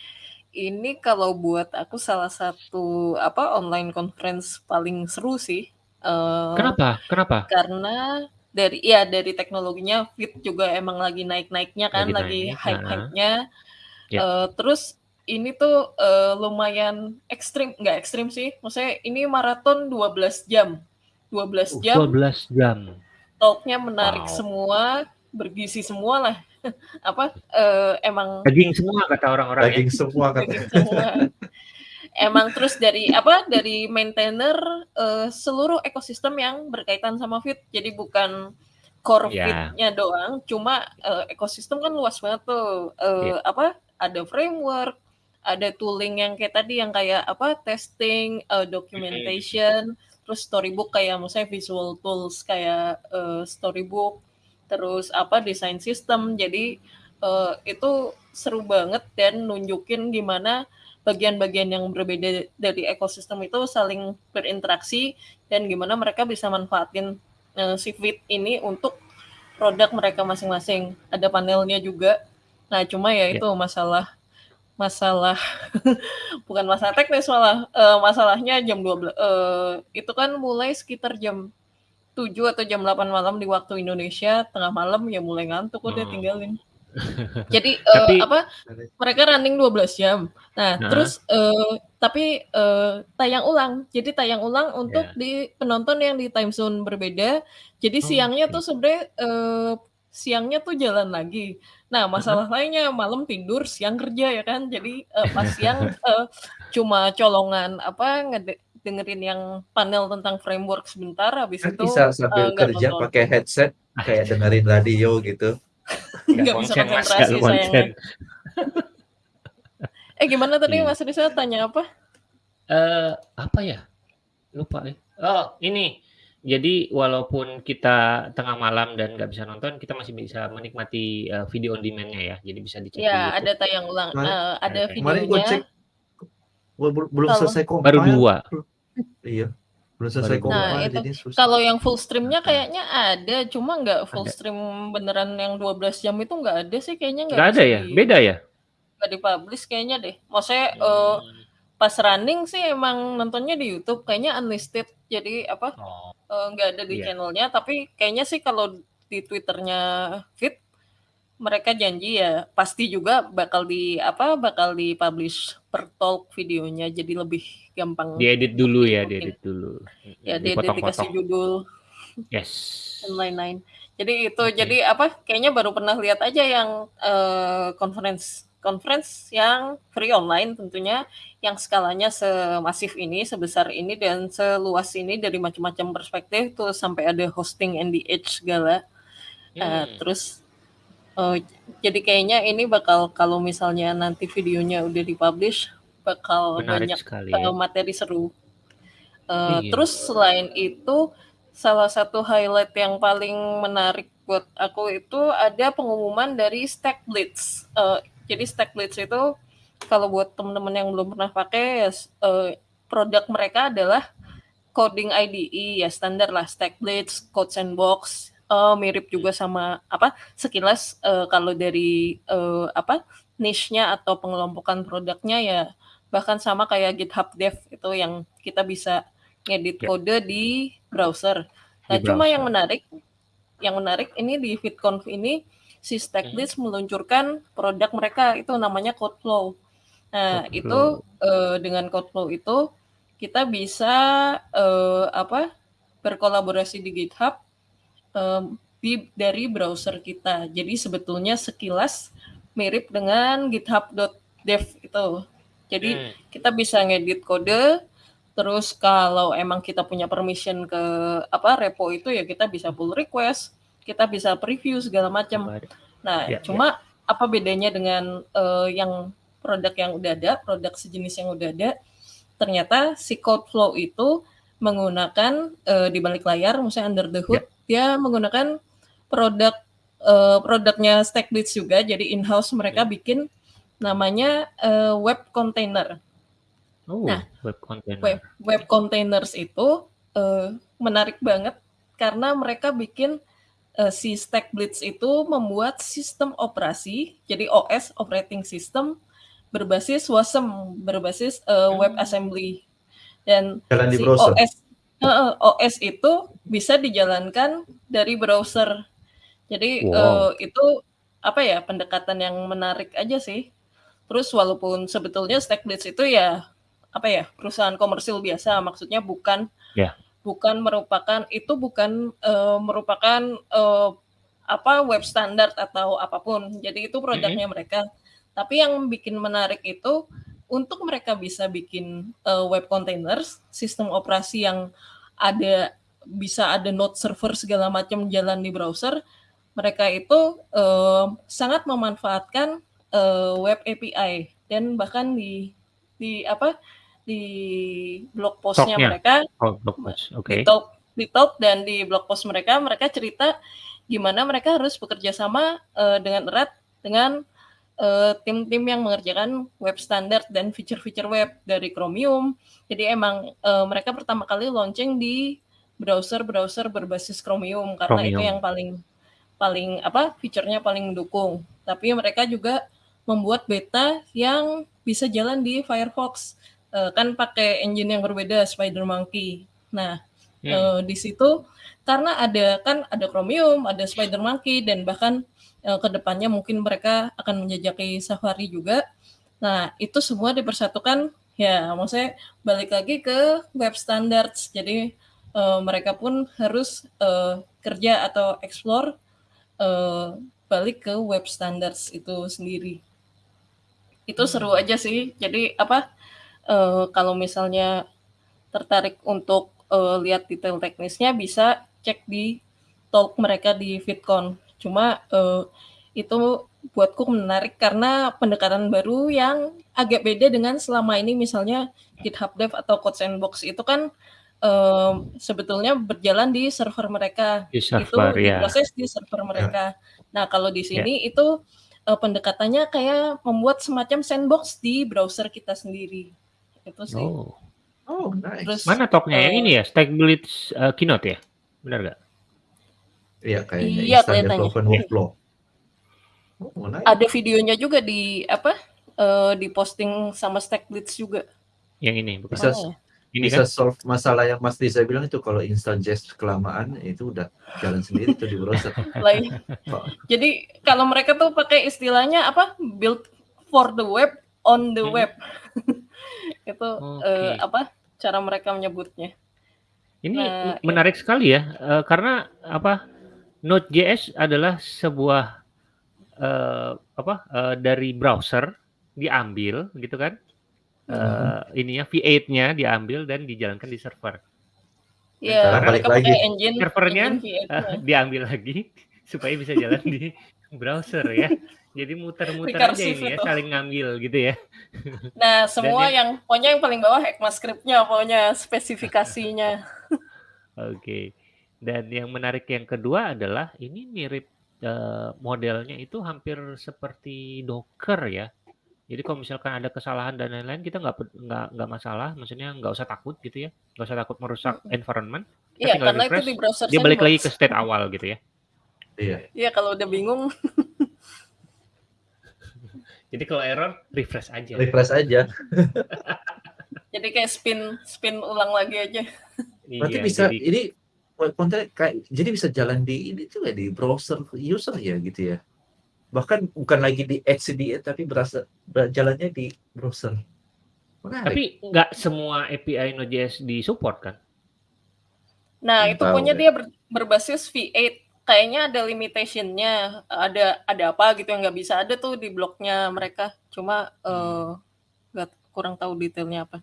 ini kalau buat aku salah satu apa online conference paling seru sih. Uh, Kenapa? Kenapa? Karena dari ya dari teknologinya Fit juga emang lagi naik-naiknya kan, lagi, lagi hype-hype-nya. Yeah. Uh, terus ini tuh uh, lumayan ekstrim, nggak ekstrim sih. Maksudnya ini maraton 12 jam. 12 jam. 12 jam. Talknya menarik wow. semua, bergizi semua lah. apa uh, emang daging semua kata orang-orang ya. daging ya? semua kata daging semua. emang terus dari apa dari maintainer uh, seluruh ekosistem yang berkaitan sama fit jadi bukan core yeah. fitnya doang cuma uh, ekosistem kan luas banget tuh uh, yeah. apa ada framework ada tooling yang kayak tadi yang kayak apa testing uh, documentation mm-hmm. Terus storybook kayak misalnya visual tools kayak uh, storybook terus apa desain sistem jadi uh, itu seru banget dan nunjukin gimana bagian-bagian yang berbeda dari ekosistem itu saling berinteraksi dan gimana mereka bisa manfaatin uh, si Fit ini untuk produk mereka masing-masing. Ada panelnya juga. Nah, cuma ya, ya. itu masalah masalah bukan masalah teknis malah uh, masalahnya jam 12 uh, itu kan mulai sekitar jam 7 atau jam 8 malam di waktu Indonesia, tengah malam ya mulai ngantuk udah hmm. tinggalin. Jadi uh, apa mereka running 12 jam. Nah, nah. terus uh, tapi uh, tayang ulang. Jadi tayang ulang untuk yeah. di penonton yang di time zone berbeda. Jadi oh, siangnya okay. tuh sebenarnya uh, siangnya tuh jalan lagi. Nah, masalah lainnya malam tidur, siang kerja ya kan. Jadi uh, pas siang uh, cuma colongan apa dengerin yang panel tentang framework sebentar habis kan itu bisa sambil uh, kerja pakai headset kayak dengerin radio gitu. Nggak bisa konsentrasi sayangnya. Eh gimana tadi yeah. Mas Risa? Tanya apa? Uh, apa ya? Lupa nih oh ini jadi walaupun kita tengah malam dan nggak bisa nonton, kita masih bisa menikmati uh, video on demand-nya ya. Jadi bisa dicek. Ya, ada tayang ulang, uh, ada videonya. Kemarin gue cek belum selesai kok. Baru dua. Iya. Belum selesai koma nah, itu. jadi Kalau yang full streamnya kayaknya ada, cuma nggak full ada. stream beneran yang 12 jam itu nggak ada sih kayaknya nggak ada ya? Beda ya? Nggak dipublish kayaknya deh. Maksudnya hmm. uh, pas running sih emang nontonnya di YouTube kayaknya unlisted. Jadi apa? Oh. Uh, nggak ada di yeah. channelnya, tapi kayaknya sih kalau di Twitternya Fit mereka janji ya pasti juga bakal di apa bakal di publish per talk videonya jadi lebih gampang diedit dulu ya diedit dulu ya diedit dikasih judul yes dan lain-lain jadi itu okay. jadi apa kayaknya baru pernah lihat aja yang uh, conference conference yang free online tentunya yang skalanya semasif ini sebesar ini dan seluas ini dari macam-macam perspektif tuh sampai ada hosting NDH segala hmm. uh, terus Oh, jadi kayaknya ini bakal kalau misalnya nanti videonya udah dipublish bakal Menarik banyak sekali, ya. materi seru. Uh, iya. Terus selain itu salah satu highlight yang paling menarik buat aku itu ada pengumuman dari Stack Blitz. Uh, jadi Stack Blitz itu kalau buat teman-teman yang belum pernah pakai uh, produk mereka adalah coding IDE ya standar lah Stack Blitz, Code Sandbox uh, mirip juga sama apa sekilas uh, kalau dari uh, apa niche-nya atau pengelompokan produknya ya bahkan sama kayak GitHub Dev itu yang kita bisa ngedit yeah. kode di browser. Nah, di cuma browser. yang menarik yang menarik ini di VidConf ini si Stacklist hmm. meluncurkan produk mereka itu namanya CodeFlow. Nah, Code itu uh, dengan CodeFlow itu kita bisa uh, apa berkolaborasi di GitHub um, di, dari browser kita. Jadi sebetulnya sekilas mirip dengan github.dev itu. Jadi hmm. kita bisa ngedit kode, terus kalau emang kita punya permission ke apa repo itu ya kita bisa pull request, kita bisa preview segala macam. Nah, ya, cuma ya. apa bedanya dengan uh, yang produk yang udah ada, produk sejenis yang udah ada? Ternyata si code flow itu menggunakan uh, di balik layar, misalnya under the hood, ya dia menggunakan produk uh, produknya Stackblitz juga. Jadi in-house mereka hmm. bikin namanya uh, web container. Oh, nah, web container. Web, web containers itu uh, menarik banget karena mereka bikin uh, si StackBlitz itu membuat sistem operasi, jadi OS (operating system) berbasis WASM, berbasis uh, WebAssembly. Dan Jalan di si browser. OS uh, OS itu bisa dijalankan dari browser. Jadi Wow. uh, itu apa ya pendekatan yang menarik aja sih. Terus walaupun sebetulnya StackBlitz itu ya apa ya perusahaan komersil biasa, maksudnya bukan Ya. Bukan merupakan itu bukan uh, merupakan uh, apa web standar atau apa pun. Jadi itu produknya mereka. Tapi yang bikin menarik itu untuk mereka bisa bikin uh, web containers, sistem operasi yang ada bisa ada node server segala macam jalan di browser, mereka itu uh, sangat memanfaatkan uh, web API dan bahkan di di apa di blog postnya Talknya. mereka Oh, blog post. Oke. di talk di talk dan di blog post mereka mereka cerita gimana mereka harus bekerja sama uh, dengan erat dengan uh, tim-tim yang mengerjakan web standar dan feature-feature web dari Chromium. Jadi emang uh, mereka pertama kali launching di browser-browser berbasis Chromium karena itu Chromium. yang paling paling apa fiturnya paling mendukung. Tapi mereka juga membuat beta yang bisa jalan di Firefox. Uh, kan pakai engine yang berbeda SpiderMonkey. Nah, Hmm. Eh, di situ karena ada kan ada Chromium, ada SpiderMonkey dan bahkan eh, ke depannya mungkin mereka akan menjajaki Safari juga. Nah, itu semua dipersatukan ya maksudnya balik lagi ke web standards. Jadi eh, mereka pun harus eh, kerja atau explore eh, balik ke web standards itu sendiri. Itu seru aja sih. Jadi apa eh, kalau misalnya tertarik untuk eh, lihat detail teknisnya bisa cek di talk mereka di VidCon. Cuma eh, itu buatku menarik karena pendekatan baru yang agak beda dengan selama ini misalnya GitHub Dev atau Code Sandbox itu kan eh, sebetulnya berjalan di server mereka Di itu server ya. diproses di server mereka. Nah kalau di sini itu eh, pendekatannya kayak membuat semacam sandbox di browser kita sendiri. Itu sih. Oh. Oh, nice. Terus Mana talknya yang eh, ini ya? StackBlitz uh, keynote ya? Benar nggak? Iya, kayaknya Iya, instant kelihatannya. development workflow. Oh, nice. ada videonya juga di apa? eh, di posting sama StackBlitz juga. Yang ini bukan? Bisa ya? Ini bisa kan? solve masalah yang Mas Diza bilang itu kalau instant jest kelamaan itu udah jalan sendiri tuh di browser. Like, Oh, jadi kalau mereka tuh pakai istilahnya apa? Build for the web on the Hmm. web. itu eh, Oke. apa? Cara mereka menyebutnya. Ini Nah, m- ya. menarik sekali ya, eh, karena apa? Node.js adalah sebuah eh, apa eh, dari browser diambil gitu kan? Eh, ininya V8-nya diambil dan dijalankan di server. Ya, sekarang balik lagi. engine Servernya, engine V8-nya. Eh, diambil lagi supaya bisa jalan di browser ya. Jadi muter-muter aja ini ya, itu. saling ngambil gitu ya. Nah, semua yang- yang pokoknya yang paling bawah ECMAScript-nya, pokoknya spesifikasinya. Oke. Dan yang menarik yang kedua adalah ini mirip eh, modelnya itu hampir seperti Docker ya. Jadi kalau misalkan ada kesalahan dan lain-lain kita nggak nggak nggak masalah, maksudnya nggak usah takut gitu ya, nggak usah takut merusak environment. Iya, karena itu refresh, di browser dia balik lagi ke state awal gitu ya. Iya. Iya, kalau udah bingung, Jadi kalau error refresh aja. Refresh aja. jadi kayak spin spin ulang lagi aja. Berarti Iya, bisa jadi ini web content kayak jadi bisa jalan di ini juga di browser user ya gitu ya. Bahkan bukan lagi di HCDA tapi berasa jalannya di browser. Menarik. tapi nggak semua API Node.js di support kan? Nah, itu punya deh. dia ber- berbasis V8. Kayaknya ada limitation-nya, ada ada apa gitu yang nggak bisa ada tuh di blognya mereka. Cuma eh, nggak kurang tahu detailnya apa.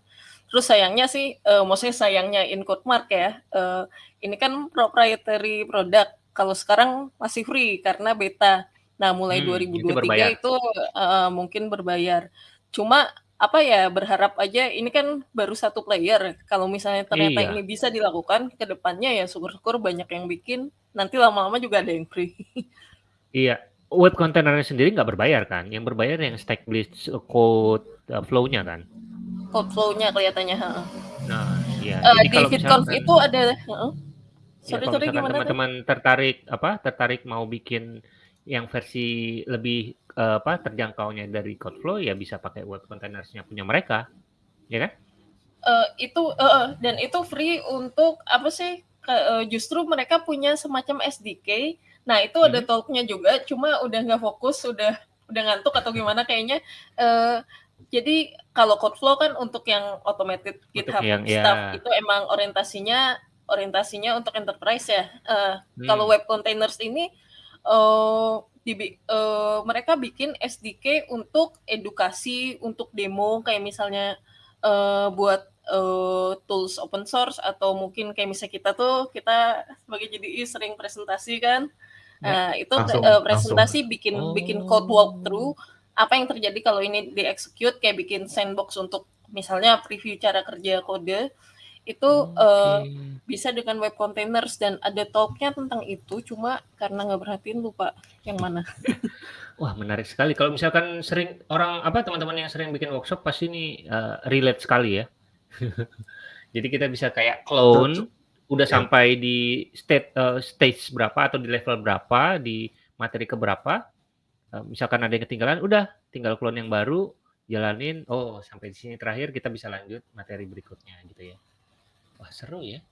Terus sayangnya sih, eh, maksudnya sayangnya in quote mark ya, eh, ini kan proprietary product. Kalau sekarang masih free karena beta. Nah, mulai Hmm, itu 2023 berbayar. itu, eh, mungkin berbayar. Cuma apa ya berharap aja ini kan baru satu player. Kalau misalnya ternyata Iya. ini bisa dilakukan ke depannya ya syukur-syukur banyak yang bikin. Nanti lama-lama juga ada yang free. Iya, web containernya sendiri nggak berbayar kan? Yang berbayar yang StackBlitz code uh, flow-nya kan? Code flow-nya kelihatannya. heeh. Nah, iya. Eh, Jadi di misalkan itu ada heeh. Ya, Sorry kalau sorry gimana teman-teman tertarik apa, tertarik mau bikin yang versi lebih, eee, apa, terjangkaunya dari Codeflow ya bisa pakai web containers-nya punya mereka, ya kan? Eee, itu heeh, dan itu free untuk apa sih, ke eee, justru mereka punya semacam SDK. Nah, itu ada Mhm. talk-nya juga, cuma udah nggak fokus, udah udah ngantuk atau gimana kayaknya. Eee, jadi kalau Codeflow kan untuk yang automated Untuk GitHub yang stuff, ya. itu emang orientasinya orientasinya untuk enterprise ya. Kalau Hmm. web containers ini, eee, dibi eee, mereka bikin SDK untuk edukasi, untuk demo, kayak misalnya, eee, buat, eee, tools open source atau mungkin kayak misalnya kita tuh, kita sebagai JDI sering presentasi kan. Ya. Nah, itu Langsung langsung. presentasi bikin bikin code walkthrough, Oh. apa yang terjadi kalau ini di-execute, kayak bikin sandbox untuk misalnya preview cara kerja kode, itu, Oke. bisa dengan web containers dan ada talk-nya tentang itu, cuma karena nggak perhatiin lupa yang mana. Wah, menarik sekali. Kalau misalkan sering orang apa, teman-teman yang sering bikin workshop pasti ini, eee, relate sekali ya. Jadi kita bisa kayak clone, udah Ya. sampai di state eee, stage berapa atau di level berapa, di materi ke berapa, eee, misalkan ada yang ketinggalan, udah tinggal clone yang baru, jalanin, oh sampai di sini terakhir kita bisa lanjut materi berikutnya gitu ya. Wah, seru ya.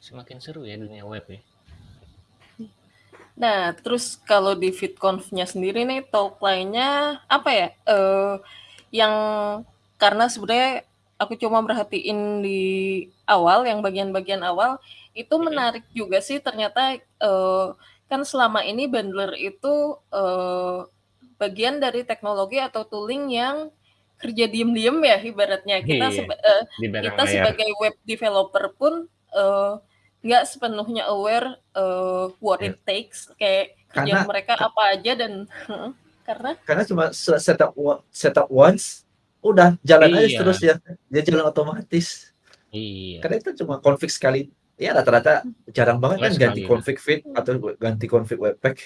Semakin seru ya dunia web ya. Nah, terus kalau di VidConf-nya sendiri nih, talk lainnya apa ya, eee, yang karena sebenarnya aku cuma merhatiin di awal, yang bagian-bagian awal, itu menarik juga sih ternyata, eee, kan selama ini bundler itu, eee, bagian dari teknologi atau tooling yang kerja diem-diem ya ibaratnya. Kita Iya, seba belakang kita layar. sebagai web developer pun, eee, nggak sepenuhnya aware, eee, what it takes, kayak Karena kerjaan mereka ka apa aja dan heeh, karena? Karena cuma se setup setup once, udah jalan aja Iya. terus ya, dia jalan otomatis. Iya. Karena itu cuma config sekali, ya rata-rata jarang banget kan Nggak ganti sekali ya. config feed atau ganti config webpack.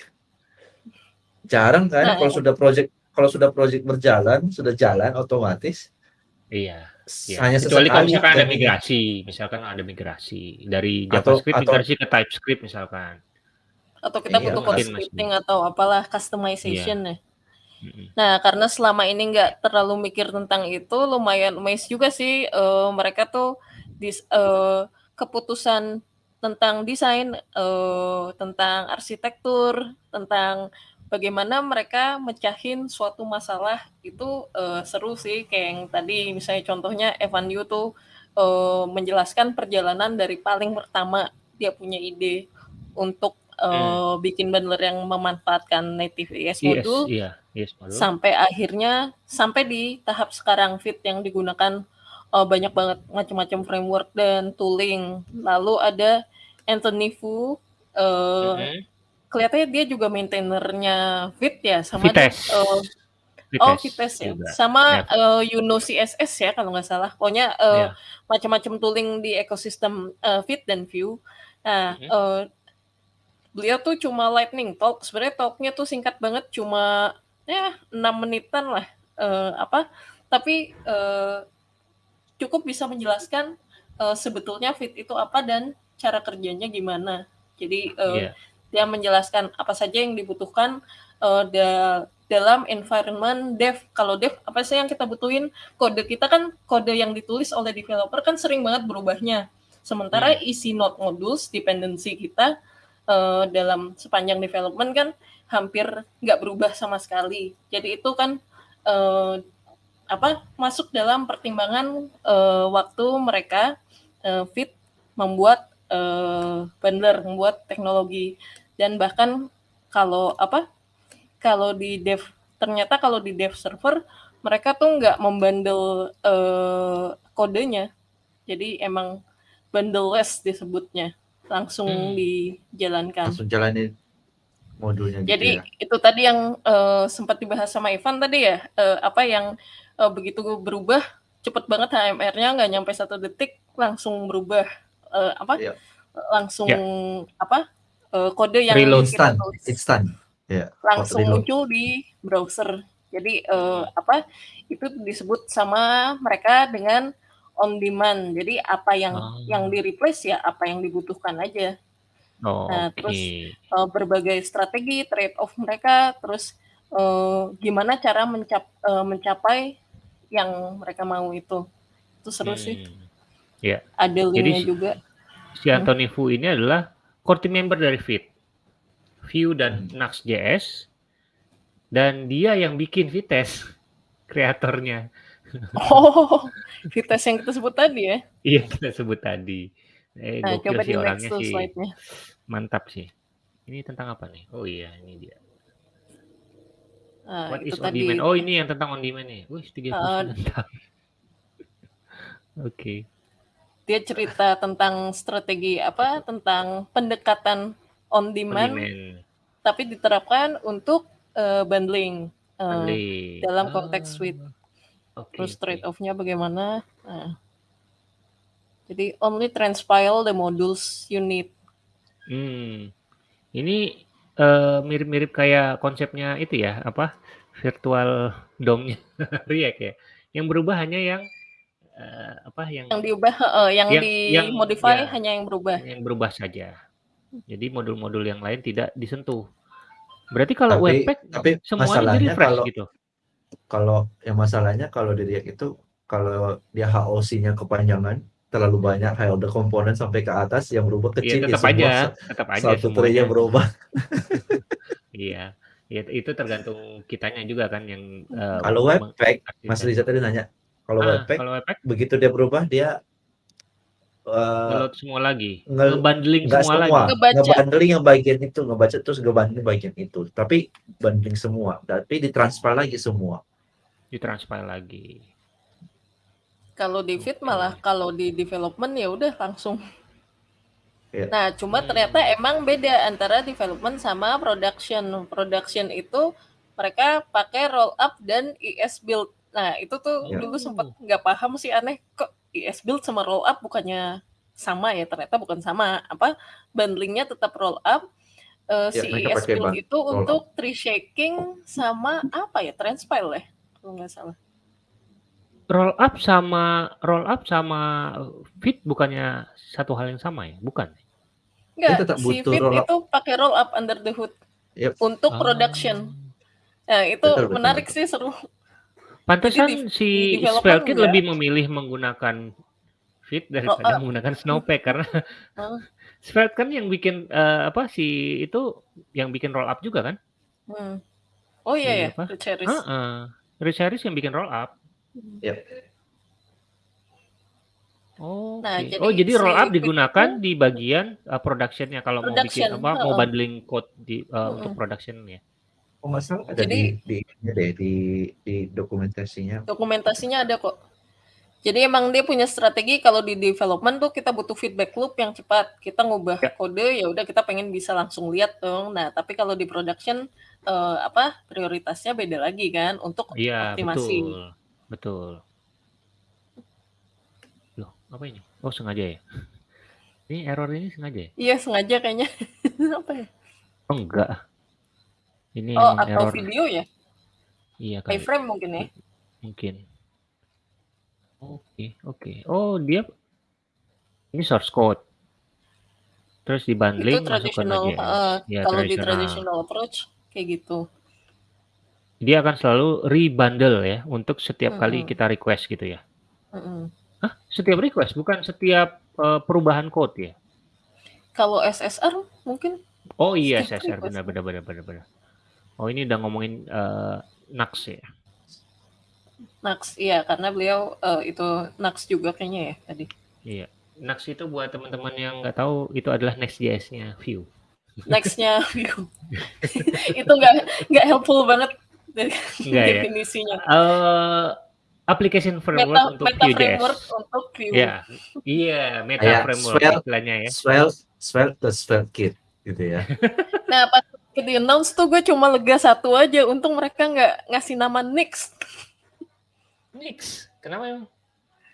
Jarang kan Nah, kalau iya. sudah project kalau sudah project berjalan, sudah jalan otomatis. Iya, iya. Hanya Kecuali kalau misalkan ada migrasi, misalkan ada migrasi dari JavaScript atau migrasi ke TypeScript misalkan. Atau kita Iya, butuh code scripting atau apalah, iya. customization ya. Mhm. Nah, karena selama ini nggak terlalu mikir tentang itu, lumayan amazed juga sih, eee, mereka tuh dis eee, keputusan tentang desain, eee, tentang arsitektur, tentang bagaimana mereka mecahin suatu masalah itu, eee, seru sih. Kayak yang tadi misalnya contohnya Evan You tuh, eee, menjelaskan perjalanan dari paling pertama dia punya ide untuk, Hmm. eee, bikin bundler yang memanfaatkan native Yes, ES module, iya, yes module. sampai akhirnya sampai di tahap sekarang Vite yang digunakan, eee, banyak banget macam-macam framework dan tooling. Lalu ada Anthony Fu, eee, Mhm. Kelihatannya dia juga maintainer-nya Vite ya, sama dia, Vitesse. eee oh Vitesse Vitesse ya, juga. sama, Ya. eee, Yuno CSS ya kalau nggak salah. Pokoknya, eee, Iya. macam-macam tooling di ekosistem, eee, Vite dan Vue. Nah, Mhm. eee, beliau tuh cuma lightning talk, sebenarnya talk-nya tuh singkat banget, cuma ya 6 menitan lah, eee, apa, tapi, eee, cukup bisa menjelaskan, eee, sebetulnya Vite itu apa dan cara kerjanya gimana. Jadi, eee, Iya. Dia menjelaskan apa saja yang dibutuhkan, eee, da dalam environment dev. Kalau dev, apa sih yang kita butuhin? Kode kita kan kode yang ditulis oleh developer kan sering banget berubahnya. Sementara Hmm. isi node modules, dependency kita, eee, dalam sepanjang development kan hampir nggak berubah sama sekali. Jadi itu kan, eee, apa, masuk dalam pertimbangan, eee, waktu mereka, eee, Vite membuat, eee, bundler, membuat teknologi. Dan bahkan kalau apa, kalau di dev ternyata kalau di dev server, mereka tuh nggak membundle, eee, kodenya. Jadi emang bundle-less disebutnya, langsung Hmm. dijalankan. Langsung jalanin modulnya gitu Jadi ya. itu tadi yang, eee, sempat dibahas sama Ivan tadi ya, eee, apa yang, eee, begitu berubah cepet banget HMR-nya nggak nyampe 1 detik langsung berubah, eee, apa, Iya. langsung Ya. apa, eee, kode yang Reload. kita tulis instan. Ya, langsung reload. muncul di browser. Jadi, Hmm. apa, itu disebut sama mereka dengan on demand. Jadi apa yang yang Oh. di-replace ya apa yang dibutuhkan aja. Oh, Nah, oke. terus uh, berbagai strategi trade off mereka, terus uh, gimana cara mencap, uh, mencapai yang mereka mau itu. Itu seru sih. Hmm. Ya. Ada Jadi linknya juga. si Anthony Fu ini adalah core team member dari Fit, Vue dan Hmm. Nuxt.js, dan dia yang bikin Vitesse, kreatornya. Oh, Vitesse yang kita sebut tadi ya. Iya kita sebut tadi. Eh, Nah, coba sih di next orangnya sih, slide-nya. mantap sih. Ini tentang apa nih? Oh iya, ini dia. Nah, What is on tadi. demand? Oh ini yang tentang on demand nih. Wih, 39 Uh, tahun. Oke. Dia cerita tentang strategi apa? Tentang pendekatan on On demand, demand. tapi diterapkan untuk uh, bundling. Uh, Bundling. dalam konteks suite. Ah, Oke. terus oke. trade off-nya bagaimana. Nah, jadi only transpile the modules you need. Hmm. Ini eh, mirip-mirip kayak konsepnya itu ya, apa? Virtual DOM-nya React ya. Yang berubah hanya yang eh, apa yang Yang diubah, uh, yang, yang yang dimodify ya hanya yang berubah. yang berubah saja. Jadi modul-modul yang lain tidak disentuh. Berarti kalau Tapi Webpack tapi semuanya di masalahnya refresh kalau gitu. kalau yang masalahnya kalau di React itu kalau dia HOC-nya kepanjangan terlalu banyak high order komponen sampai ke atas yang berubah Iya kecil ya tetap semua aja, tetap aja satu tray-nya berubah. Iya. Ya, itu tergantung kitanya juga kan yang eh, Kalau Webpack, Mas. Riza tadi nanya, kalau Ah, Webpack kalau Webpack begitu dia berubah dia ngeload semua lagi, nge- ngebundling nggak semua semua, lagi. Ngebaca. ngebundling yang bagian itu, ngebaca terus ngebundling bagian itu. Tapi bundling semua, tapi ditransfer lagi semua. ditransfer lagi. Kalau di fit malah kalau di development ya udah langsung. Iya. Nah, cuma ternyata Hmm. emang beda antara development sama production. Production itu mereka pakai roll up dan ES build. Nah, itu tuh Ya. dulu sempat nggak paham sih aneh kok ES build sama roll up bukannya sama ya ternyata bukan sama apa bundlingnya tetap roll up Eh, Ya, si pakai build itu roll untuk tree shaking sama apa ya transpile ya kalau nggak salah Roll up sama roll up sama fit bukannya satu hal yang sama ya? Bukan. Enggak, tetap si butuh Fit itu pakai roll up under the hood Yep. untuk Ah. production. Nah, itu betul, menarik betul. sih seru. Pantesan Jadi si enggak. lebih memilih menggunakan fit daripada up. menggunakan Snowpack karena Oh. Svelte kan yang bikin eh, apa si itu yang bikin roll up juga kan? Hmm. Oh iya ya, apa? Rich Harris. Heeh. Rich Harris yang bikin roll up. Yep. Oke. Nah, jadi oh, jadi roll up digunakan itu- di bagian uh, productionnya kalau mau bikin Production, apa mau heeh. bundling code di uh, Mm-mm. untuk production ya. Oh nggak salah ada Jadi- di di di di dokumentasinya. Dokumentasinya ada kok. Jadi emang dia punya strategi kalau di development tuh kita butuh feedback loop yang cepat. Kita ngubah Ya. kode ya udah kita pengen bisa langsung lihat dong. Nah, tapi kalau di production eh, apa prioritasnya beda lagi kan untuk Iya, optimasi. betul. Betul. Loh, apa ini? Oh, sengaja ya. Ini error ini sengaja ya? Iya, sengaja kayaknya. apa ya? Oh, enggak. Ini Oh, atau error. video ya? Iya kali. Iframe mungkin ya. Mungkin. Oke, oke. Oh, dia ini source code. Terus di Itu bundling masuk ke traditional Node.js. eh, Ya, kalau di traditional. traditional approach kayak gitu. Dia akan selalu rebundle ya untuk setiap kali Mm-mm. kita request gitu ya. Mm-mm. Hah? Setiap request bukan setiap eh, perubahan code ya? Kalau SSR mungkin Oh iya, Setiap SSR request. benar benar benar benar benar. Oh, ini udah ngomongin eh, Nux ya. Nux iya karena beliau eh, itu Nux juga kayaknya ya tadi. Iya. Nux itu buat teman-teman yang nggak tahu itu adalah Next.js-nya Vue. Nextnya view. itu nggak nggak helpful banget dari Enggak ya? definisinya. Eh application framework Meta, untuk meta Vue.js. framework untuk view. Iya, iya, meta framework Svelte. istilahnya ya. Svelte, Svelte ke Svelte Kit gitu ya. Nah pas di announce tuh gue cuma lega satu aja. Untung mereka nggak ngasih nama Nix. Nix. Kenapa emang?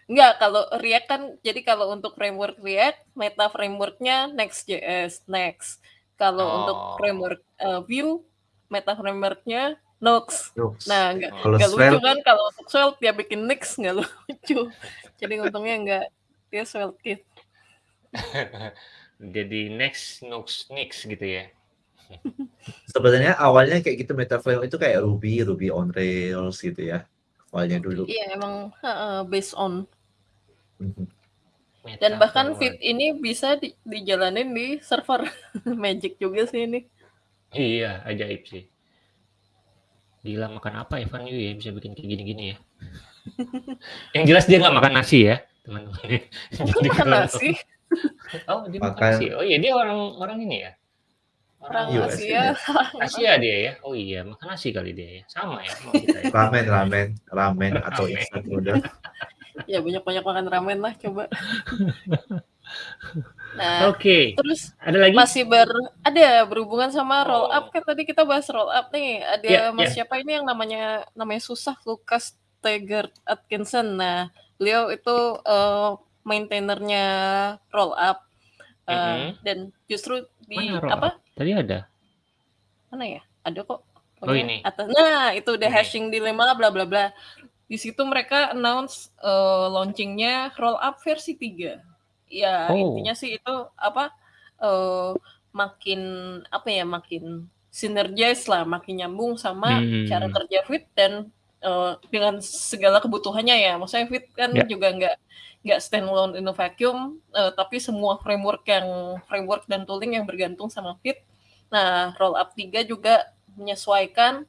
Nggak, kalau React kan, jadi kalau untuk framework React, meta frameworknya Next.js, Next. Kalau Oh. untuk framework eh, Vue, meta frameworknya. Jokes. Nah, nggak Oh. Kalau nggak lucu Svelte, kan kalau untuk Svelte dia bikin Nix nggak lucu. Jadi untungnya nggak dia Svelte Kit. Jadi next, next, next gitu ya? Sebenarnya awalnya kayak gitu Metaflow itu kayak Ruby, Ruby on Rails gitu ya, awalnya dulu. Iya emang heeh, based on. Mhm. Dan bahkan. Vite ini bisa di dijalanin di server. Magic juga sih ini. Iya, ajaib sih. Gila makan apa Evan Yu ya bisa bikin kayak gini-gini ya? Yang jelas dia nggak makan nasi ya, teman-teman. Makan nasi? oh dia makan Makan nasi. Oh iya dia orang orang ini ya? Orang US Asia. Asia dia ya? Oh iya, makan nasi kali dia ya. Sama ya kita ya. Ramen, ramen, ramen atau Ramen. instant noodle. Ya banyak-banyak makan ramen lah coba. Nah, Oke, terus ada lagi? masih ber ada berhubungan sama roll Oh. up kan tadi kita bahas roll up nih. Ada Ya, Mas ya. siapa ini yang namanya namanya susah Lucas Tegert Atkinson. Nah, beliau itu eh, maintainernya roll up. Eh, Mhm. dan justru di roll apa? up? Tadi ada. Mana ya? Ada kok. Oh, ini. Atas. Nah, itu udah Ini. hashing dilema bla bla bla. Di situ mereka announce eh, launchingnya roll up versi 3. Ya, Oh. intinya sih itu apa eh, makin apa ya, makin sinergize lah, makin nyambung sama Hmm. cara kerja Fit dan eh, dengan segala kebutuhannya ya. Maksudnya Fit kan Ya. juga nggak nggak standalone in a vacuum, eh, tapi semua framework yang framework dan tooling yang bergantung sama Fit. Nah, roll up 3 juga menyesuaikan.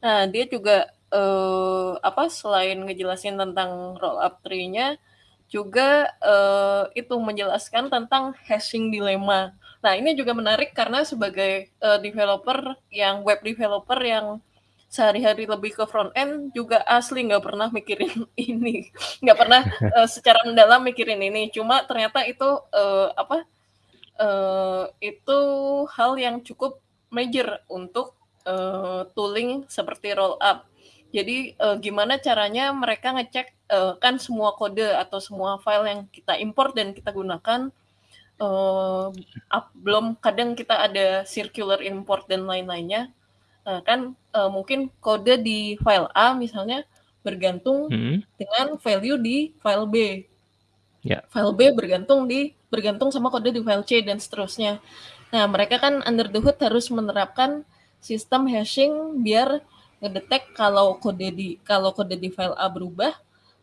Nah, dia juga eh, apa selain ngejelasin tentang roll up tree-nya juga eh, itu menjelaskan tentang hashing dilema. Nah, ini juga menarik karena sebagai eh, developer yang web developer yang sehari-hari lebih ke front end juga asli nggak pernah mikirin ini, nggak pernah eh, secara mendalam mikirin ini. Cuma ternyata itu eh, apa eh, itu hal yang cukup major untuk eh, tooling seperti roll up. Jadi eh, gimana caranya mereka ngecek eh, kan semua kode atau semua file yang kita import dan kita gunakan eh, up- belum kadang kita ada circular import dan lain-lainnya. Nah, kan eh, mungkin kode di file A misalnya bergantung Hmm. dengan value di file B. Ya. File B bergantung di bergantung sama kode di file C dan seterusnya. Nah, mereka kan under the hood harus menerapkan sistem hashing biar ngedetek kalau kode di kalau kode di file A berubah,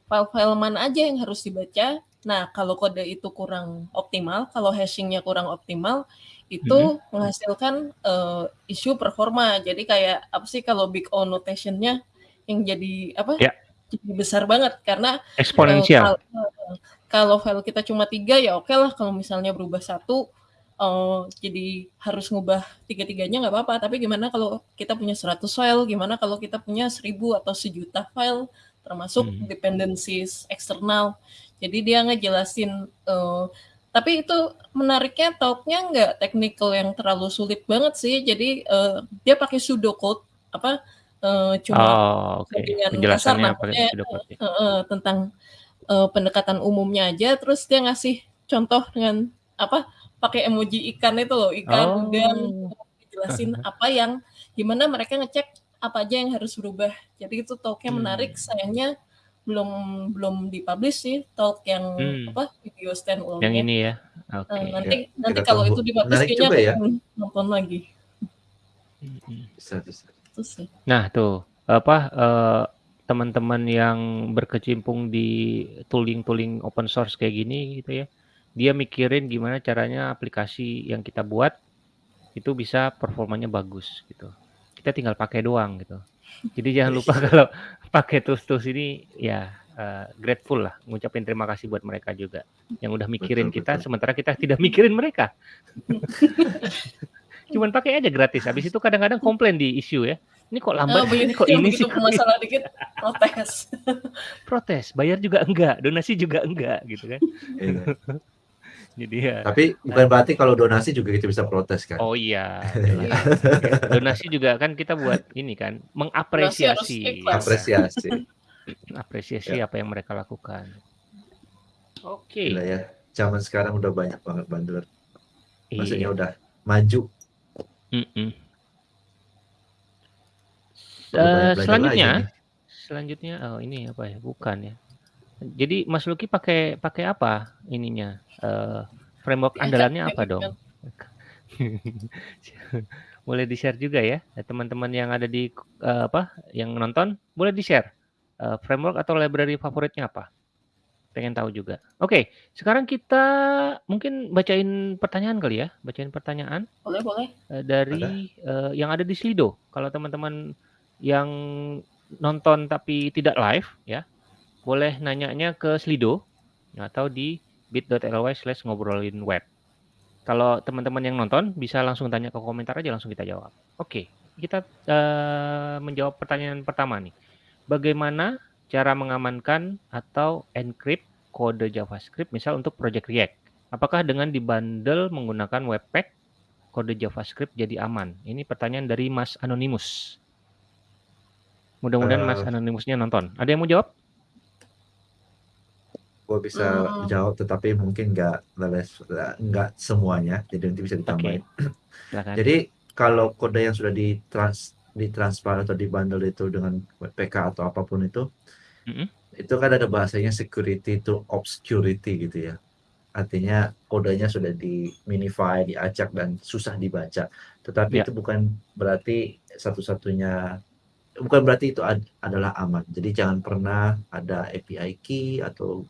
file-file mana aja yang harus dibaca. Nah, kalau kode itu kurang optimal, kalau hashingnya kurang optimal, itu menghasilkan eh, isu performa. Jadi kayak apa sih kalau big O notation-nya yang jadi apa? Ya. Jadi besar banget karena Eksponensial. eh, kalau file kita cuma tiga ya oke lah. Kalau misalnya berubah satu eh, jadi harus ngubah tiga-tiganya nggak apa-apa. Tapi gimana kalau kita punya 100 file? Gimana kalau kita punya 1000 atau sejuta file? Termasuk Hmm. dependencies eksternal. Jadi dia ngejelasin eh, tapi itu menariknya talknya nggak technical yang terlalu sulit banget sih. Jadi eh, dia pakai pseudocode apa eh, cuma Oh, dengan Penjelasannya kasar pakai ya. Heeh, tentang eh, pendekatan umumnya aja terus dia ngasih contoh dengan apa pakai emoji ikan itu loh ikan Oh. udang jelasin apa yang gimana mereka ngecek apa aja yang harus berubah jadi itu talknya Hmm. menarik sayangnya belum belum dipublish sih talk yang Hmm. apa video stand alone Yang ini ya. Oke. nanti nanti kita kalau tunggu. itu dipublish kayaknya ya. aku nonton lagi Mm-mm. Bisa, bisa. itu sih Nah, tuh apa eh, teman-teman yang berkecimpung di tooling-tooling open source kayak gini gitu ya. Dia mikirin gimana caranya aplikasi yang kita buat itu bisa performanya bagus gitu. Kita tinggal pakai doang gitu. Jadi jangan lupa kalau pakai tools-tools ini ya eh, grateful lah, ngucapin terima kasih buat mereka juga yang udah mikirin Betul, kita betul. sementara kita tidak mikirin mereka. Cuman pakai aja gratis. Habis itu kadang-kadang komplain di issue ya. Ini kok lambat, Oh, ini kok ini sih masalah dikit protes protes, bayar juga enggak, donasi juga enggak gitu kan. Iya. Jadi ya Tapi bukan berarti kalau donasi juga kita bisa protes kan. oh iya, Iya. donasi juga kan kita buat ini kan mengapresiasi. Apresiasi. apresiasi apa yang mereka lakukan. Oke. Gila ya. Zaman sekarang udah banyak banget bandler. Maksudnya Iya. udah maju. Perlu Eh, banyak belajar selanjutnya, nih. selanjutnya oh ini apa ya? Bukan ya. Jadi Mas Luki pakai pakai apa ininya? Eh, framework Diajak andalannya apa dong? Boleh di-share juga ya, teman-teman yang ada di uh, apa, yang nonton, boleh di-share, uh, framework atau library favoritnya apa? Pengen tahu juga. Oke, sekarang kita mungkin bacain pertanyaan kali ya, bacain pertanyaan. Boleh, boleh. Uh, dari uh, yang ada di Slido. Kalau teman-teman yang nonton tapi tidak live ya, boleh nanyanya ke Slido atau di bit.ly slash ngobrolin web. Kalau teman-teman yang nonton bisa langsung tanya ke komentar aja langsung kita jawab. Oke, kita uh, menjawab pertanyaan pertama nih. Bagaimana cara mengamankan atau encrypt kode JavaScript misal untuk project React? Apakah dengan dibundle menggunakan Webpack kode JavaScript jadi aman? Ini pertanyaan dari Mas Anonymous. Mudah-mudahan uh, Mas Anonymousnya nonton. Ada yang mau jawab? gue bisa hmm. jawab tetapi mungkin nggak nggak semuanya jadi nanti bisa ditambahin okay. jadi kalau kode yang sudah ditrans ditransfer atau dibundle itu dengan PK atau apa pun itu mm -hmm. itu kan ada bahasanya security to obscurity gitu ya. Artinya kodenya sudah di minify diacak dan susah dibaca. Tetapi yeah. itu bukan berarti satu-satunya bukan berarti itu ad adalah aman. Jadi jangan pernah ada API key atau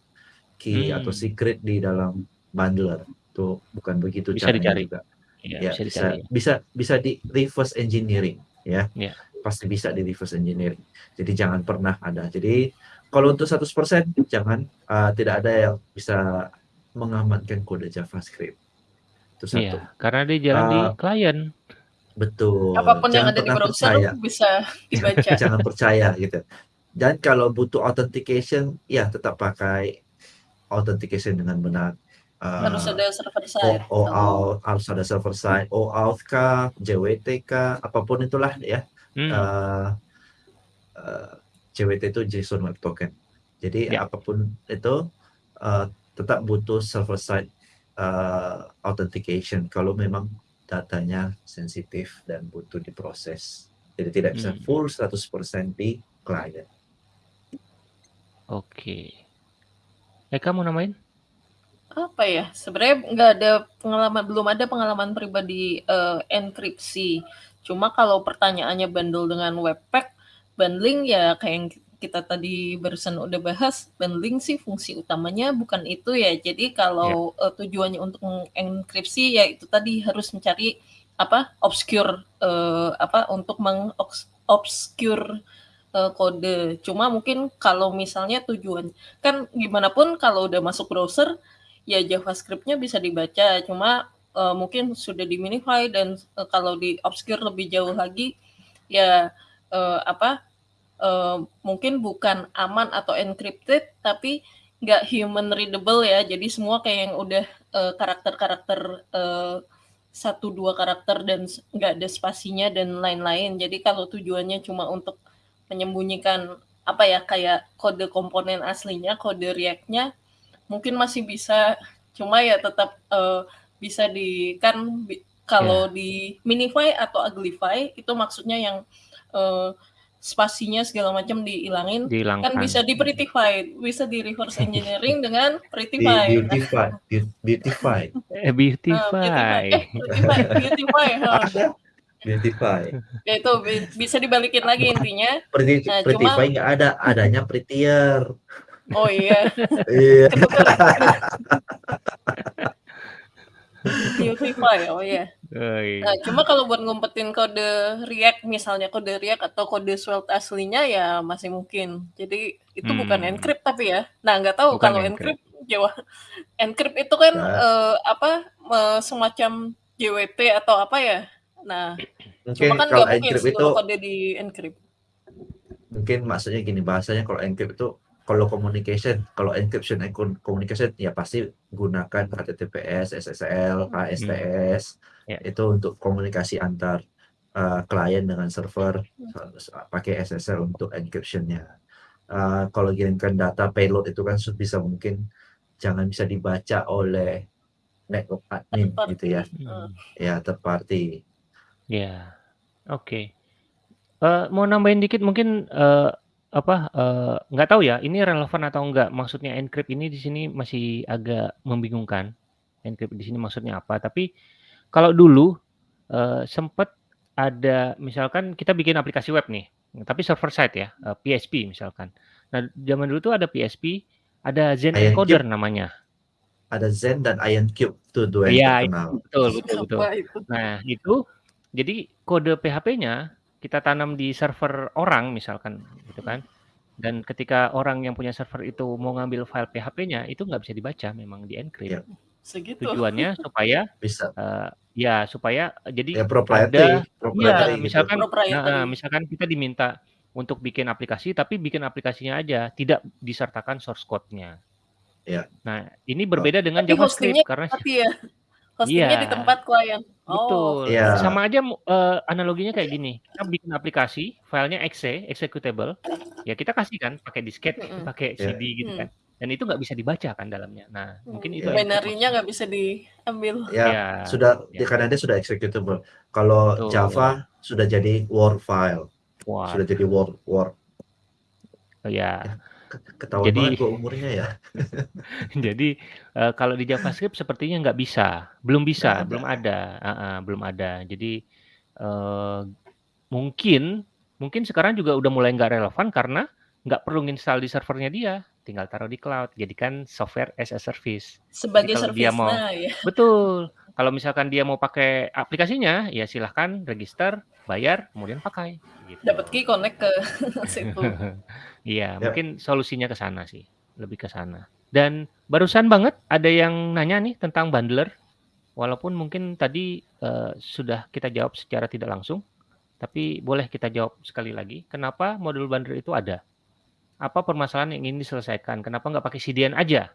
key hmm. atau secret di dalam bundler. Itu bukan begitu bisa dicari. juga. Ya, ya bisa, bisa bisa bisa di reverse engineering ya. Ya pasti bisa di reverse engineering jadi jangan pernah ada jadi kalau untuk 100% jangan uh, tidak ada yang bisa mengamankan kode JavaScript itu satu ya, karena dia jalan uh, di klien betul apa pun jangan yang ada di browser percaya. bisa dibaca jangan percaya gitu dan kalau butuh authentication ya tetap pakai authentication dengan benar. Uh, harus ada server side. OAuth, harus ada server side. OAuth kah, JWT kah, apa pun itulah ya. Hmm. Uh, uh, JWT itu JSON Web Token. Jadi ya. apa pun itu uh, tetap butuh server side uh, authentication kalau memang datanya sensitif dan butuh diproses. Jadi tidak bisa hmm. full 100% di client. Oke. Okay. Eka mau namain? Apa ya? Sebenarnya nggak ada pengalaman, belum ada pengalaman pribadi uh, enkripsi. Cuma kalau pertanyaannya bundle dengan Webpack, bundling ya kayak yang kita tadi barusan udah bahas, bundling sih fungsi utamanya bukan itu ya. Jadi kalau yeah. uh, tujuannya untuk mengenkripsi ya itu tadi harus mencari apa obscure uh, apa untuk mengobscure uh, kode. Cuma mungkin kalau misalnya tujuan kan gimana pun kalau udah masuk browser ya JavaScript-nya bisa dibaca. Cuma uh, mungkin sudah di minify dan uh, kalau di obscure lebih jauh lagi ya uh, apa uh, mungkin bukan aman atau encrypted tapi nggak human readable ya. Jadi semua kayak yang udah karakter-karakter uh, satu dua karakter dan nggak ada spasinya dan lain-lain. Jadi kalau tujuannya cuma untuk menyembunyikan apa ya kayak kode komponen aslinya, kode React-nya mungkin masih bisa, cuma ya tetap uh, bisa di kan bi, kalau yeah. di minify atau uglify itu maksudnya yang uh, spasinya segala macam dihilangin kan bisa di prettify bisa di reverse engineering dengan prettify beautify beautify eh, beautify beautify eh, beautify, beautify. Ya itu bisa dibalikin lagi intinya. Pretty, nah, Prettify nggak ada, adanya Prettier. Oh iya. Iya. Beautify, oh iya. Oh, iya. Nah, cuma kalau buat ngumpetin kode React misalnya kode React atau kode Svelte aslinya ya masih mungkin. Jadi itu hmm. bukan encrypt tapi ya. Nah nggak tahu bukan kalau encrypt Jawa encrypt itu kan nah. uh, apa uh, semacam JWT atau apa ya? Nah, mungkin cuma kan kalau encrypt itu kode di encrypt. Mungkin maksudnya gini bahasanya kalau encrypt itu kalau communication, kalau encryption and communication ya pasti gunakan HTTPS, SSL, HSTS hmm. yeah. itu untuk komunikasi antar uh, klien dengan server hmm. pakai SSL untuk encryptionnya. Uh, kalau kirimkan data payload itu kan bisa mungkin jangan bisa dibaca oleh network admin gitu ya, hmm. ya third party. Ya, oke. Uh, mau nambahin dikit mungkin, uh, apa, uh, nggak tahu ya ini relevan atau enggak, maksudnya encrypt ini di sini masih agak membingungkan. encrypt di sini maksudnya apa. Tapi kalau dulu uh, sempat ada misalkan kita bikin aplikasi web nih, tapi server side ya, uh, PHP misalkan. Nah, zaman dulu tuh ada PHP, ada Zen encoder Cube. namanya. Ada Zen dan Iron Cube tuh dua Iya, yang terkenal. betul betul betul. Apa itu? Nah, itu jadi kode PHP-nya kita tanam di server orang misalkan gitu kan. Dan ketika orang yang punya server itu mau ngambil file PHP-nya itu nggak bisa dibaca, memang di-encrypt. Iya. Segitu. Tujuannya supaya Bisa. eh, ya supaya jadi Ya proprietary, ada proprietary iya, gitu. misalkan Proprietary. nah, misalkan kita diminta untuk bikin aplikasi tapi bikin aplikasinya aja, tidak disertakan source code-nya. Iya. Nah, ini berbeda dengan Tapi JavaScript karena Tapi ya. Hostingnya Iya. di tempat klien. Oh, Betul. Iya. Sama aja eh, analoginya kayak gini. Kita bikin aplikasi, filenya exe, executable. Ya kita kasih kan pakai disket, Mm-mm. pakai Iya. CD gitu Hmm. kan. Dan itu nggak bisa dibaca kan dalamnya. Nah, mungkin itu Iya. binary-nya nggak bisa diambil. Ya, Ya, sudah ya. karena dia sudah executable. Kalau Betul. Java sudah jadi Word file, sudah jadi Word Word. ya. Ke- Ketahuan Jadi- banget gua umurnya ya. Jadi eh, kalau di JavaScript sepertinya nggak bisa, belum bisa, ada. belum ada, Ah, ah, belum ada. Jadi eh, mungkin mungkin sekarang juga udah mulai nggak relevan karena nggak perlu install di servernya dia, tinggal taruh di cloud, jadikan software as a service. Sebagai service. dia mau- Nah, ya. Betul. Kalau misalkan dia mau pakai aplikasinya, ya silahkan register, bayar, kemudian pakai. Gitu. Dapat key connect ke situ. Iya, Ya. mungkin solusinya ke sana sih, lebih ke sana. Dan barusan banget ada yang nanya nih tentang bundler, walaupun mungkin tadi eh, sudah kita jawab secara tidak langsung, tapi boleh kita jawab sekali lagi. Kenapa modul bundler itu ada? Apa permasalahan yang ingin diselesaikan? Kenapa nggak pakai CDN aja?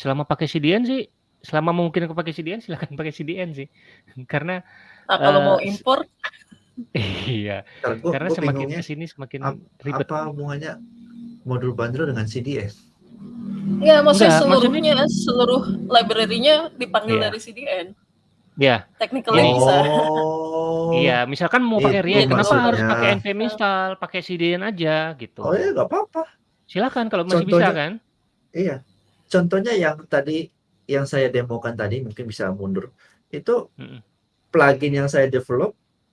Selama pakai CDN sih, selama mungkin pakai CDN, silakan pakai CDN sih, karena Nah, kalau Eh, mau impor, iya, Ntar gua, karena gua semakin ke sini semakin ap- ribet. apa hubungannya modul bundler dengan CDS? ya maksudnya Enggak, seluruhnya, seluruh library-nya dipanggil Iya. dari CDN. Ya, Technically Jadi- bisa. Oh. Iya, misalkan mau pakai React, kenapa maksudnya. harus pakai npm install, pakai CDN aja gitu. Oh ya nggak apa-apa. Silakan kalau masih bisa Contohnya- kan. Iya. Contohnya yang tadi yang saya demokan tadi mungkin bisa mundur. Itu Mm-mm. plugin yang saya develop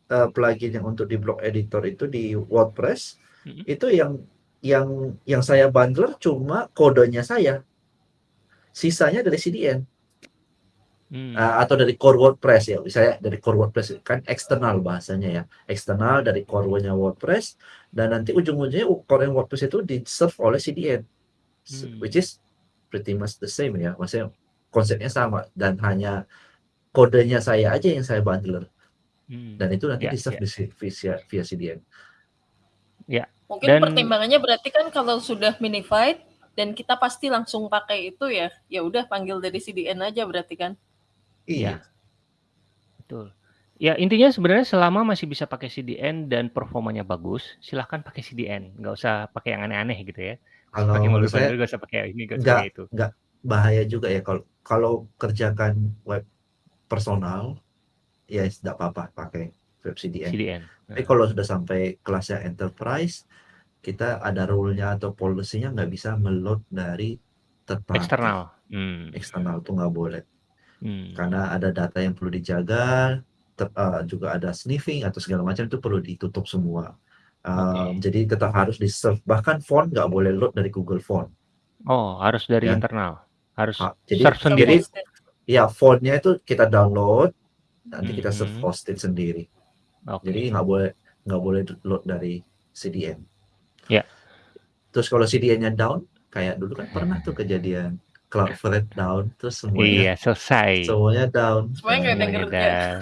eh, plugin yang untuk di blog editor itu di WordPress Mm-mm. itu yang yang yang saya bundler cuma kodenya saya. Sisanya dari CDN Hmm. eh, atau dari core WordPress ya. Saya dari core WordPress kan eksternal bahasanya ya. Eksternal dari core-nya WordPress dan nanti ujung-ujungnya core yang WordPress itu di serve oleh CDN. Hmm. Which is pretty much the same ya. Maksudnya konsepnya sama dan hanya kodenya saya aja yang saya bundler Hmm. dan itu nanti Ya, di serve ya. si- via, via CDN. Mungkin Dan- pertimbangannya berarti kan kalau sudah minified dan kita pasti langsung pakai itu ya, ya udah panggil dari CDN aja berarti kan. Iya. Betul. Ya intinya sebenarnya selama masih bisa pakai CDN dan performanya bagus, silahkan pakai CDN, nggak usah pakai yang aneh-aneh gitu ya. Kalau pakai menurut saya nggak usah pakai ini, nggak usah pakai itu. nggak bahaya juga ya kalau kalau kerjakan web personal ya tidak apa-apa pakai web CDN. CDN. Tapi kalau sudah sampai kelasnya enterprise, kita ada rule-nya atau policy-nya nggak bisa meload dari third party. Eksternal. Hmm. Eksternal tuh nggak boleh. Hmm. Karena ada data yang perlu dijaga, ter- eh, juga ada sniffing atau segala macam itu perlu ditutup semua. Um, Jadi tetap harus di serve. Bahkan font nggak boleh load dari Google Font. Oh harus dari Ya. internal, harus Ah, jadi- serve sendiri. Jadi ya fontnya itu kita download, nanti kita Mhm. serve hosted sendiri. Oke. Jadi nggak boleh nggak boleh load dari CDN. Ya. Terus kalau CDN-nya down, kayak dulu kan pernah tuh kejadian Cloudflare down, terus semuanya Iya selesai. semuanya down. Semuanya nggak ada kerja. down.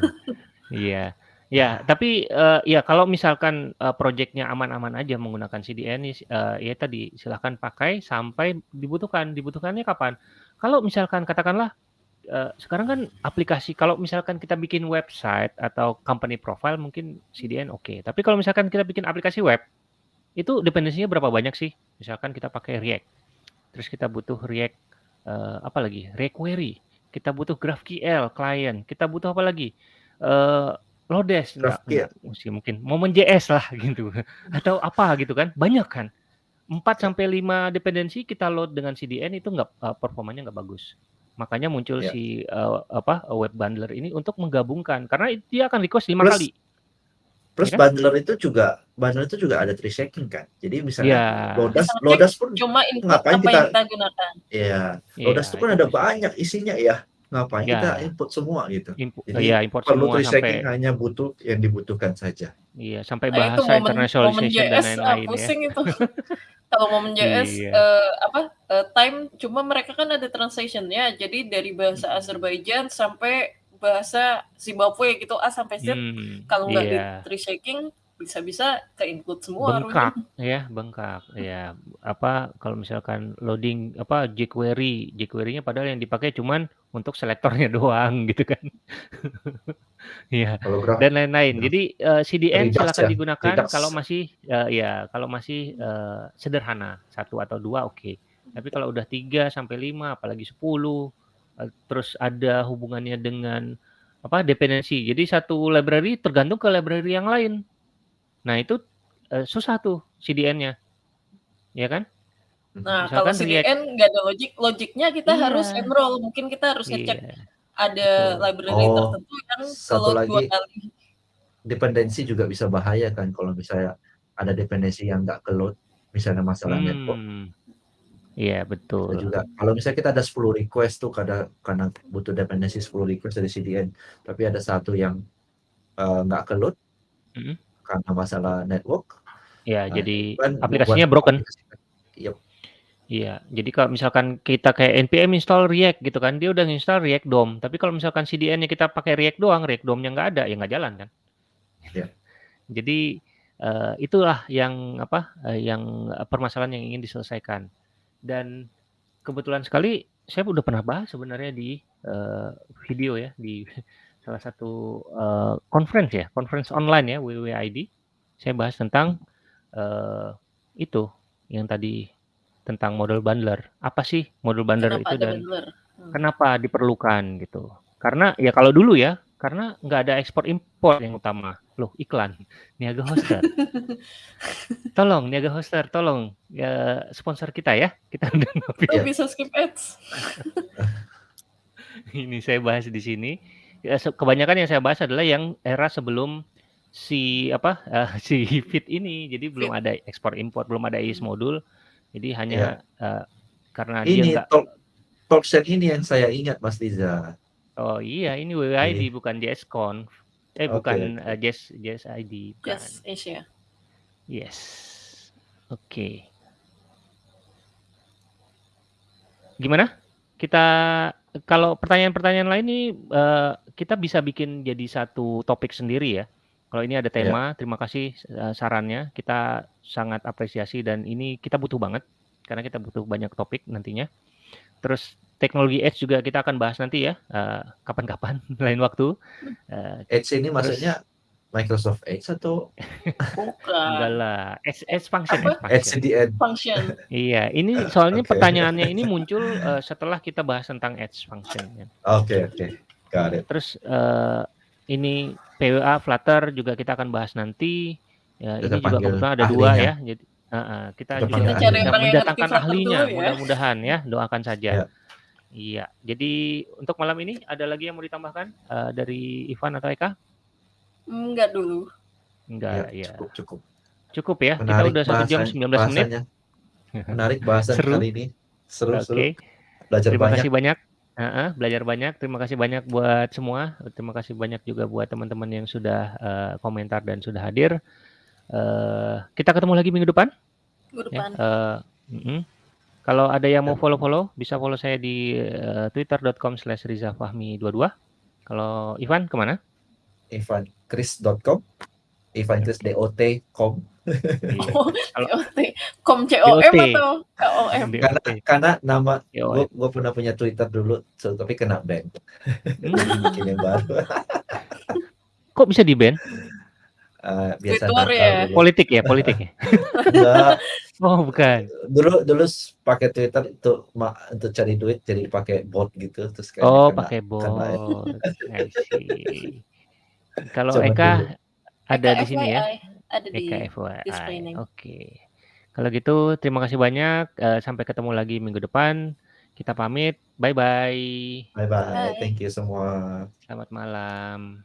Iya. Ya, tapi eh, ya kalau misalkan eh, proyeknya aman-aman aja menggunakan CDN, eh, ya tadi silahkan pakai sampai dibutuhkan. Dibutuhkannya kapan? Kalau misalkan katakanlah eh, sekarang kan aplikasi, kalau misalkan kita bikin website atau company profile mungkin CDN oke. Tapi kalau misalkan kita bikin aplikasi web, itu dependensinya berapa banyak sih? Misalkan kita pakai React, terus kita butuh React eh, apa lagi? React Query, kita butuh GraphQL client, kita butuh apa lagi? Eh Lodes, GraphQL. enggak, mesti mungkin Moment JS lah gitu, atau apa gitu kan? Banyak kan? 4 sampai 5 dependensi kita load dengan CDN itu nggak eh, performanya nggak bagus. Makanya muncul Ya. si uh, apa web bundler ini untuk menggabungkan karena dia akan request lima Plus kali. Plus Ya kan? bundler itu juga bundler itu juga ada tree shaking kan. Jadi misalnya Ya. Lodas Lodas pun cuma ngapain apa kita yang kita gunakan. ya Iya, Lodas itu kan itu ada bisa. banyak isinya ya. Ngapain kita Ya. input semua gitu. Impo- Jadi ya import perlu semua sampai hanya butuh yang dibutuhkan saja. iya sampai Nah, itu bahasa momen momen internationalization dan ah, lain-lain ya. pusing itu. Kalau momen JS Iya. eh, apa eh, time cuma mereka kan ada translationnya. Jadi dari bahasa Azerbaijan sampai bahasa Zimbabwe gitu A sampai Z. Hmm, Kalau nggak di iya. tree shaking bisa-bisa ke include semua bengkak ya bengkak. Ya apa kalau misalkan loading apa jQuery. jQuery-nya padahal yang dipakai cuman untuk selektornya doang gitu kan. Iya graf dan lain-lain. Graf jadi eh, CDN Redux silakan ya, digunakan Redux. kalau masih eh, ya kalau masih eh, sederhana. Satu atau dua oke. Tapi kalau udah tiga sampai lima apalagi 10 eh, terus ada hubungannya dengan apa dependensi. Jadi satu library tergantung ke library yang lain nah itu eh, susah tuh CDN-nya ya kan Nah, kalau misalkan React CDN nggak ada logik, logiknya kita Iya. harus enroll. Mungkin kita harus ngecek iya ada betul. library Oh, tertentu yang kalau dua lagi kali. dependensi juga bisa bahaya kan kalau misalnya ada dependensi yang nggak ke load, misalnya masalah network. hmm iya Kita betul juga kalau misalnya kita ada 10 request tuh karena karena butuh dependensi 10 request dari CDN, tapi ada satu yang eh, nggak ke load Mm-mm. Karena masalah network, ya nah, jadi kan aplikasinya broken aplikasi Yep. Iya, jadi kalau misalkan kita kayak npm install React gitu kan, dia udah install React DOM. Tapi kalau misalkan CDN-nya kita pakai React doang, React DOM-nya nggak ada, ya nggak jalan kan. Ya. Jadi eh, itulah yang apa, eh, yang eh, permasalahan yang ingin diselesaikan. Dan kebetulan sekali saya udah pernah bahas sebenarnya di eh, video ya di salah satu eh, conference ya, conference online ya WWID. Saya bahas tentang eh, itu yang tadi tentang model bundler. Apa sih model bundler Kenapa itu dan bundler? Hmm. kenapa diperlukan gitu? Karena ya kalau dulu ya, karena nggak ada ekspor impor yang utama. Loh iklan Niaga Hoster. tolong Niaga Hoster, tolong ya sponsor kita ya. Kita udah ngopi. Bisa skip ads. Ini saya bahas di sini. Ya, se- kebanyakan yang saya bahas adalah yang era sebelum si apa eh, si fit ini. Jadi belum Fit. ada ekspor impor, belum ada IS modul. Jadi hanya eh, karena dia Ini nggak talk talksen ini yang saya ingat Mas Liza. Oh iya, ini WWID Iya. bukan JSConf. Eh Oke, bukan eh, JS JSID bukan. Yes, Asia. Yes. Oke. Gimana? Kita kalau pertanyaan-pertanyaan lain ini eh, kita bisa bikin jadi satu topik sendiri ya. Kalau ini ada tema, terima kasih eh, sarannya. Kita sangat apresiasi dan ini kita butuh banget karena kita butuh banyak topik nantinya. Terus teknologi Edge juga kita akan bahas nanti ya, eh, kapan-kapan lain waktu. Eh, Edge ini maksudnya Microsoft Edge atau Bukan. enggak lah, Edge, Edge function, Apa? Edge Edge function. CDN? Function. Iya, ini soalnya Oke. pertanyaannya ini muncul eh, setelah kita bahas tentang Edge function. ya. Oke, oke. Got it. Terus eh, ini PWA Flutter juga kita akan bahas nanti. Ya, Kita ini juga panggil kebetulan ada dua ya. Jadi eh, eh, kita Kita juga Cari mendatangkan ahlinya, ya. mudah-mudahan ya. Doakan saja. Ya. Iya. Jadi untuk malam ini ada lagi yang mau ditambahkan eh, dari Ivan atau Eka? Enggak dulu. Enggak, Ya, ya. cukup, cukup. Cukup ya. Kita Menarik udah satu jam bahasan- 19 menit. bahasanya. Menarik bahasan Seru. kali ini. Seru, Oke. seru. Belajar Terima banyak. kasih banyak. Heeh, belajar banyak. Terima kasih banyak buat semua. Terima kasih banyak juga buat teman-teman yang sudah eh, komentar dan sudah hadir. Eh, kita ketemu lagi minggu depan. Minggu Ya. depan. Eh, mm-mm. Kalau ada yang mau follow-follow, bisa follow saya di eh, twitter.com slash rizafahmi22. Kalau Ivan ke mana? ivanchris.com Ivanchris dot com Iya. Oh. Com COM atau KOM? karena karena nama gue gue pernah punya Twitter dulu so, tapi kena ban hmm, bikin yang baru kok bisa di ban? Eh, biasa Twitter nakal ya? dulu. Politik ya, politik ya. Enggak, Oh bukan. dulu dulu pakai Twitter itu ma, untuk cari duit jadi pakai bot gitu terus kayak Oh kena- pakai bot. kena- I see. Kalau Zaman Eka dulu. ada Eka di sini ya. FYI, Ada di Eka FYI. Oke. Kalau gitu terima kasih banyak. Eh, sampai ketemu lagi minggu depan. Kita pamit. Bye-bye. Bye-bye. Bye. Thank you semua. Selamat malam.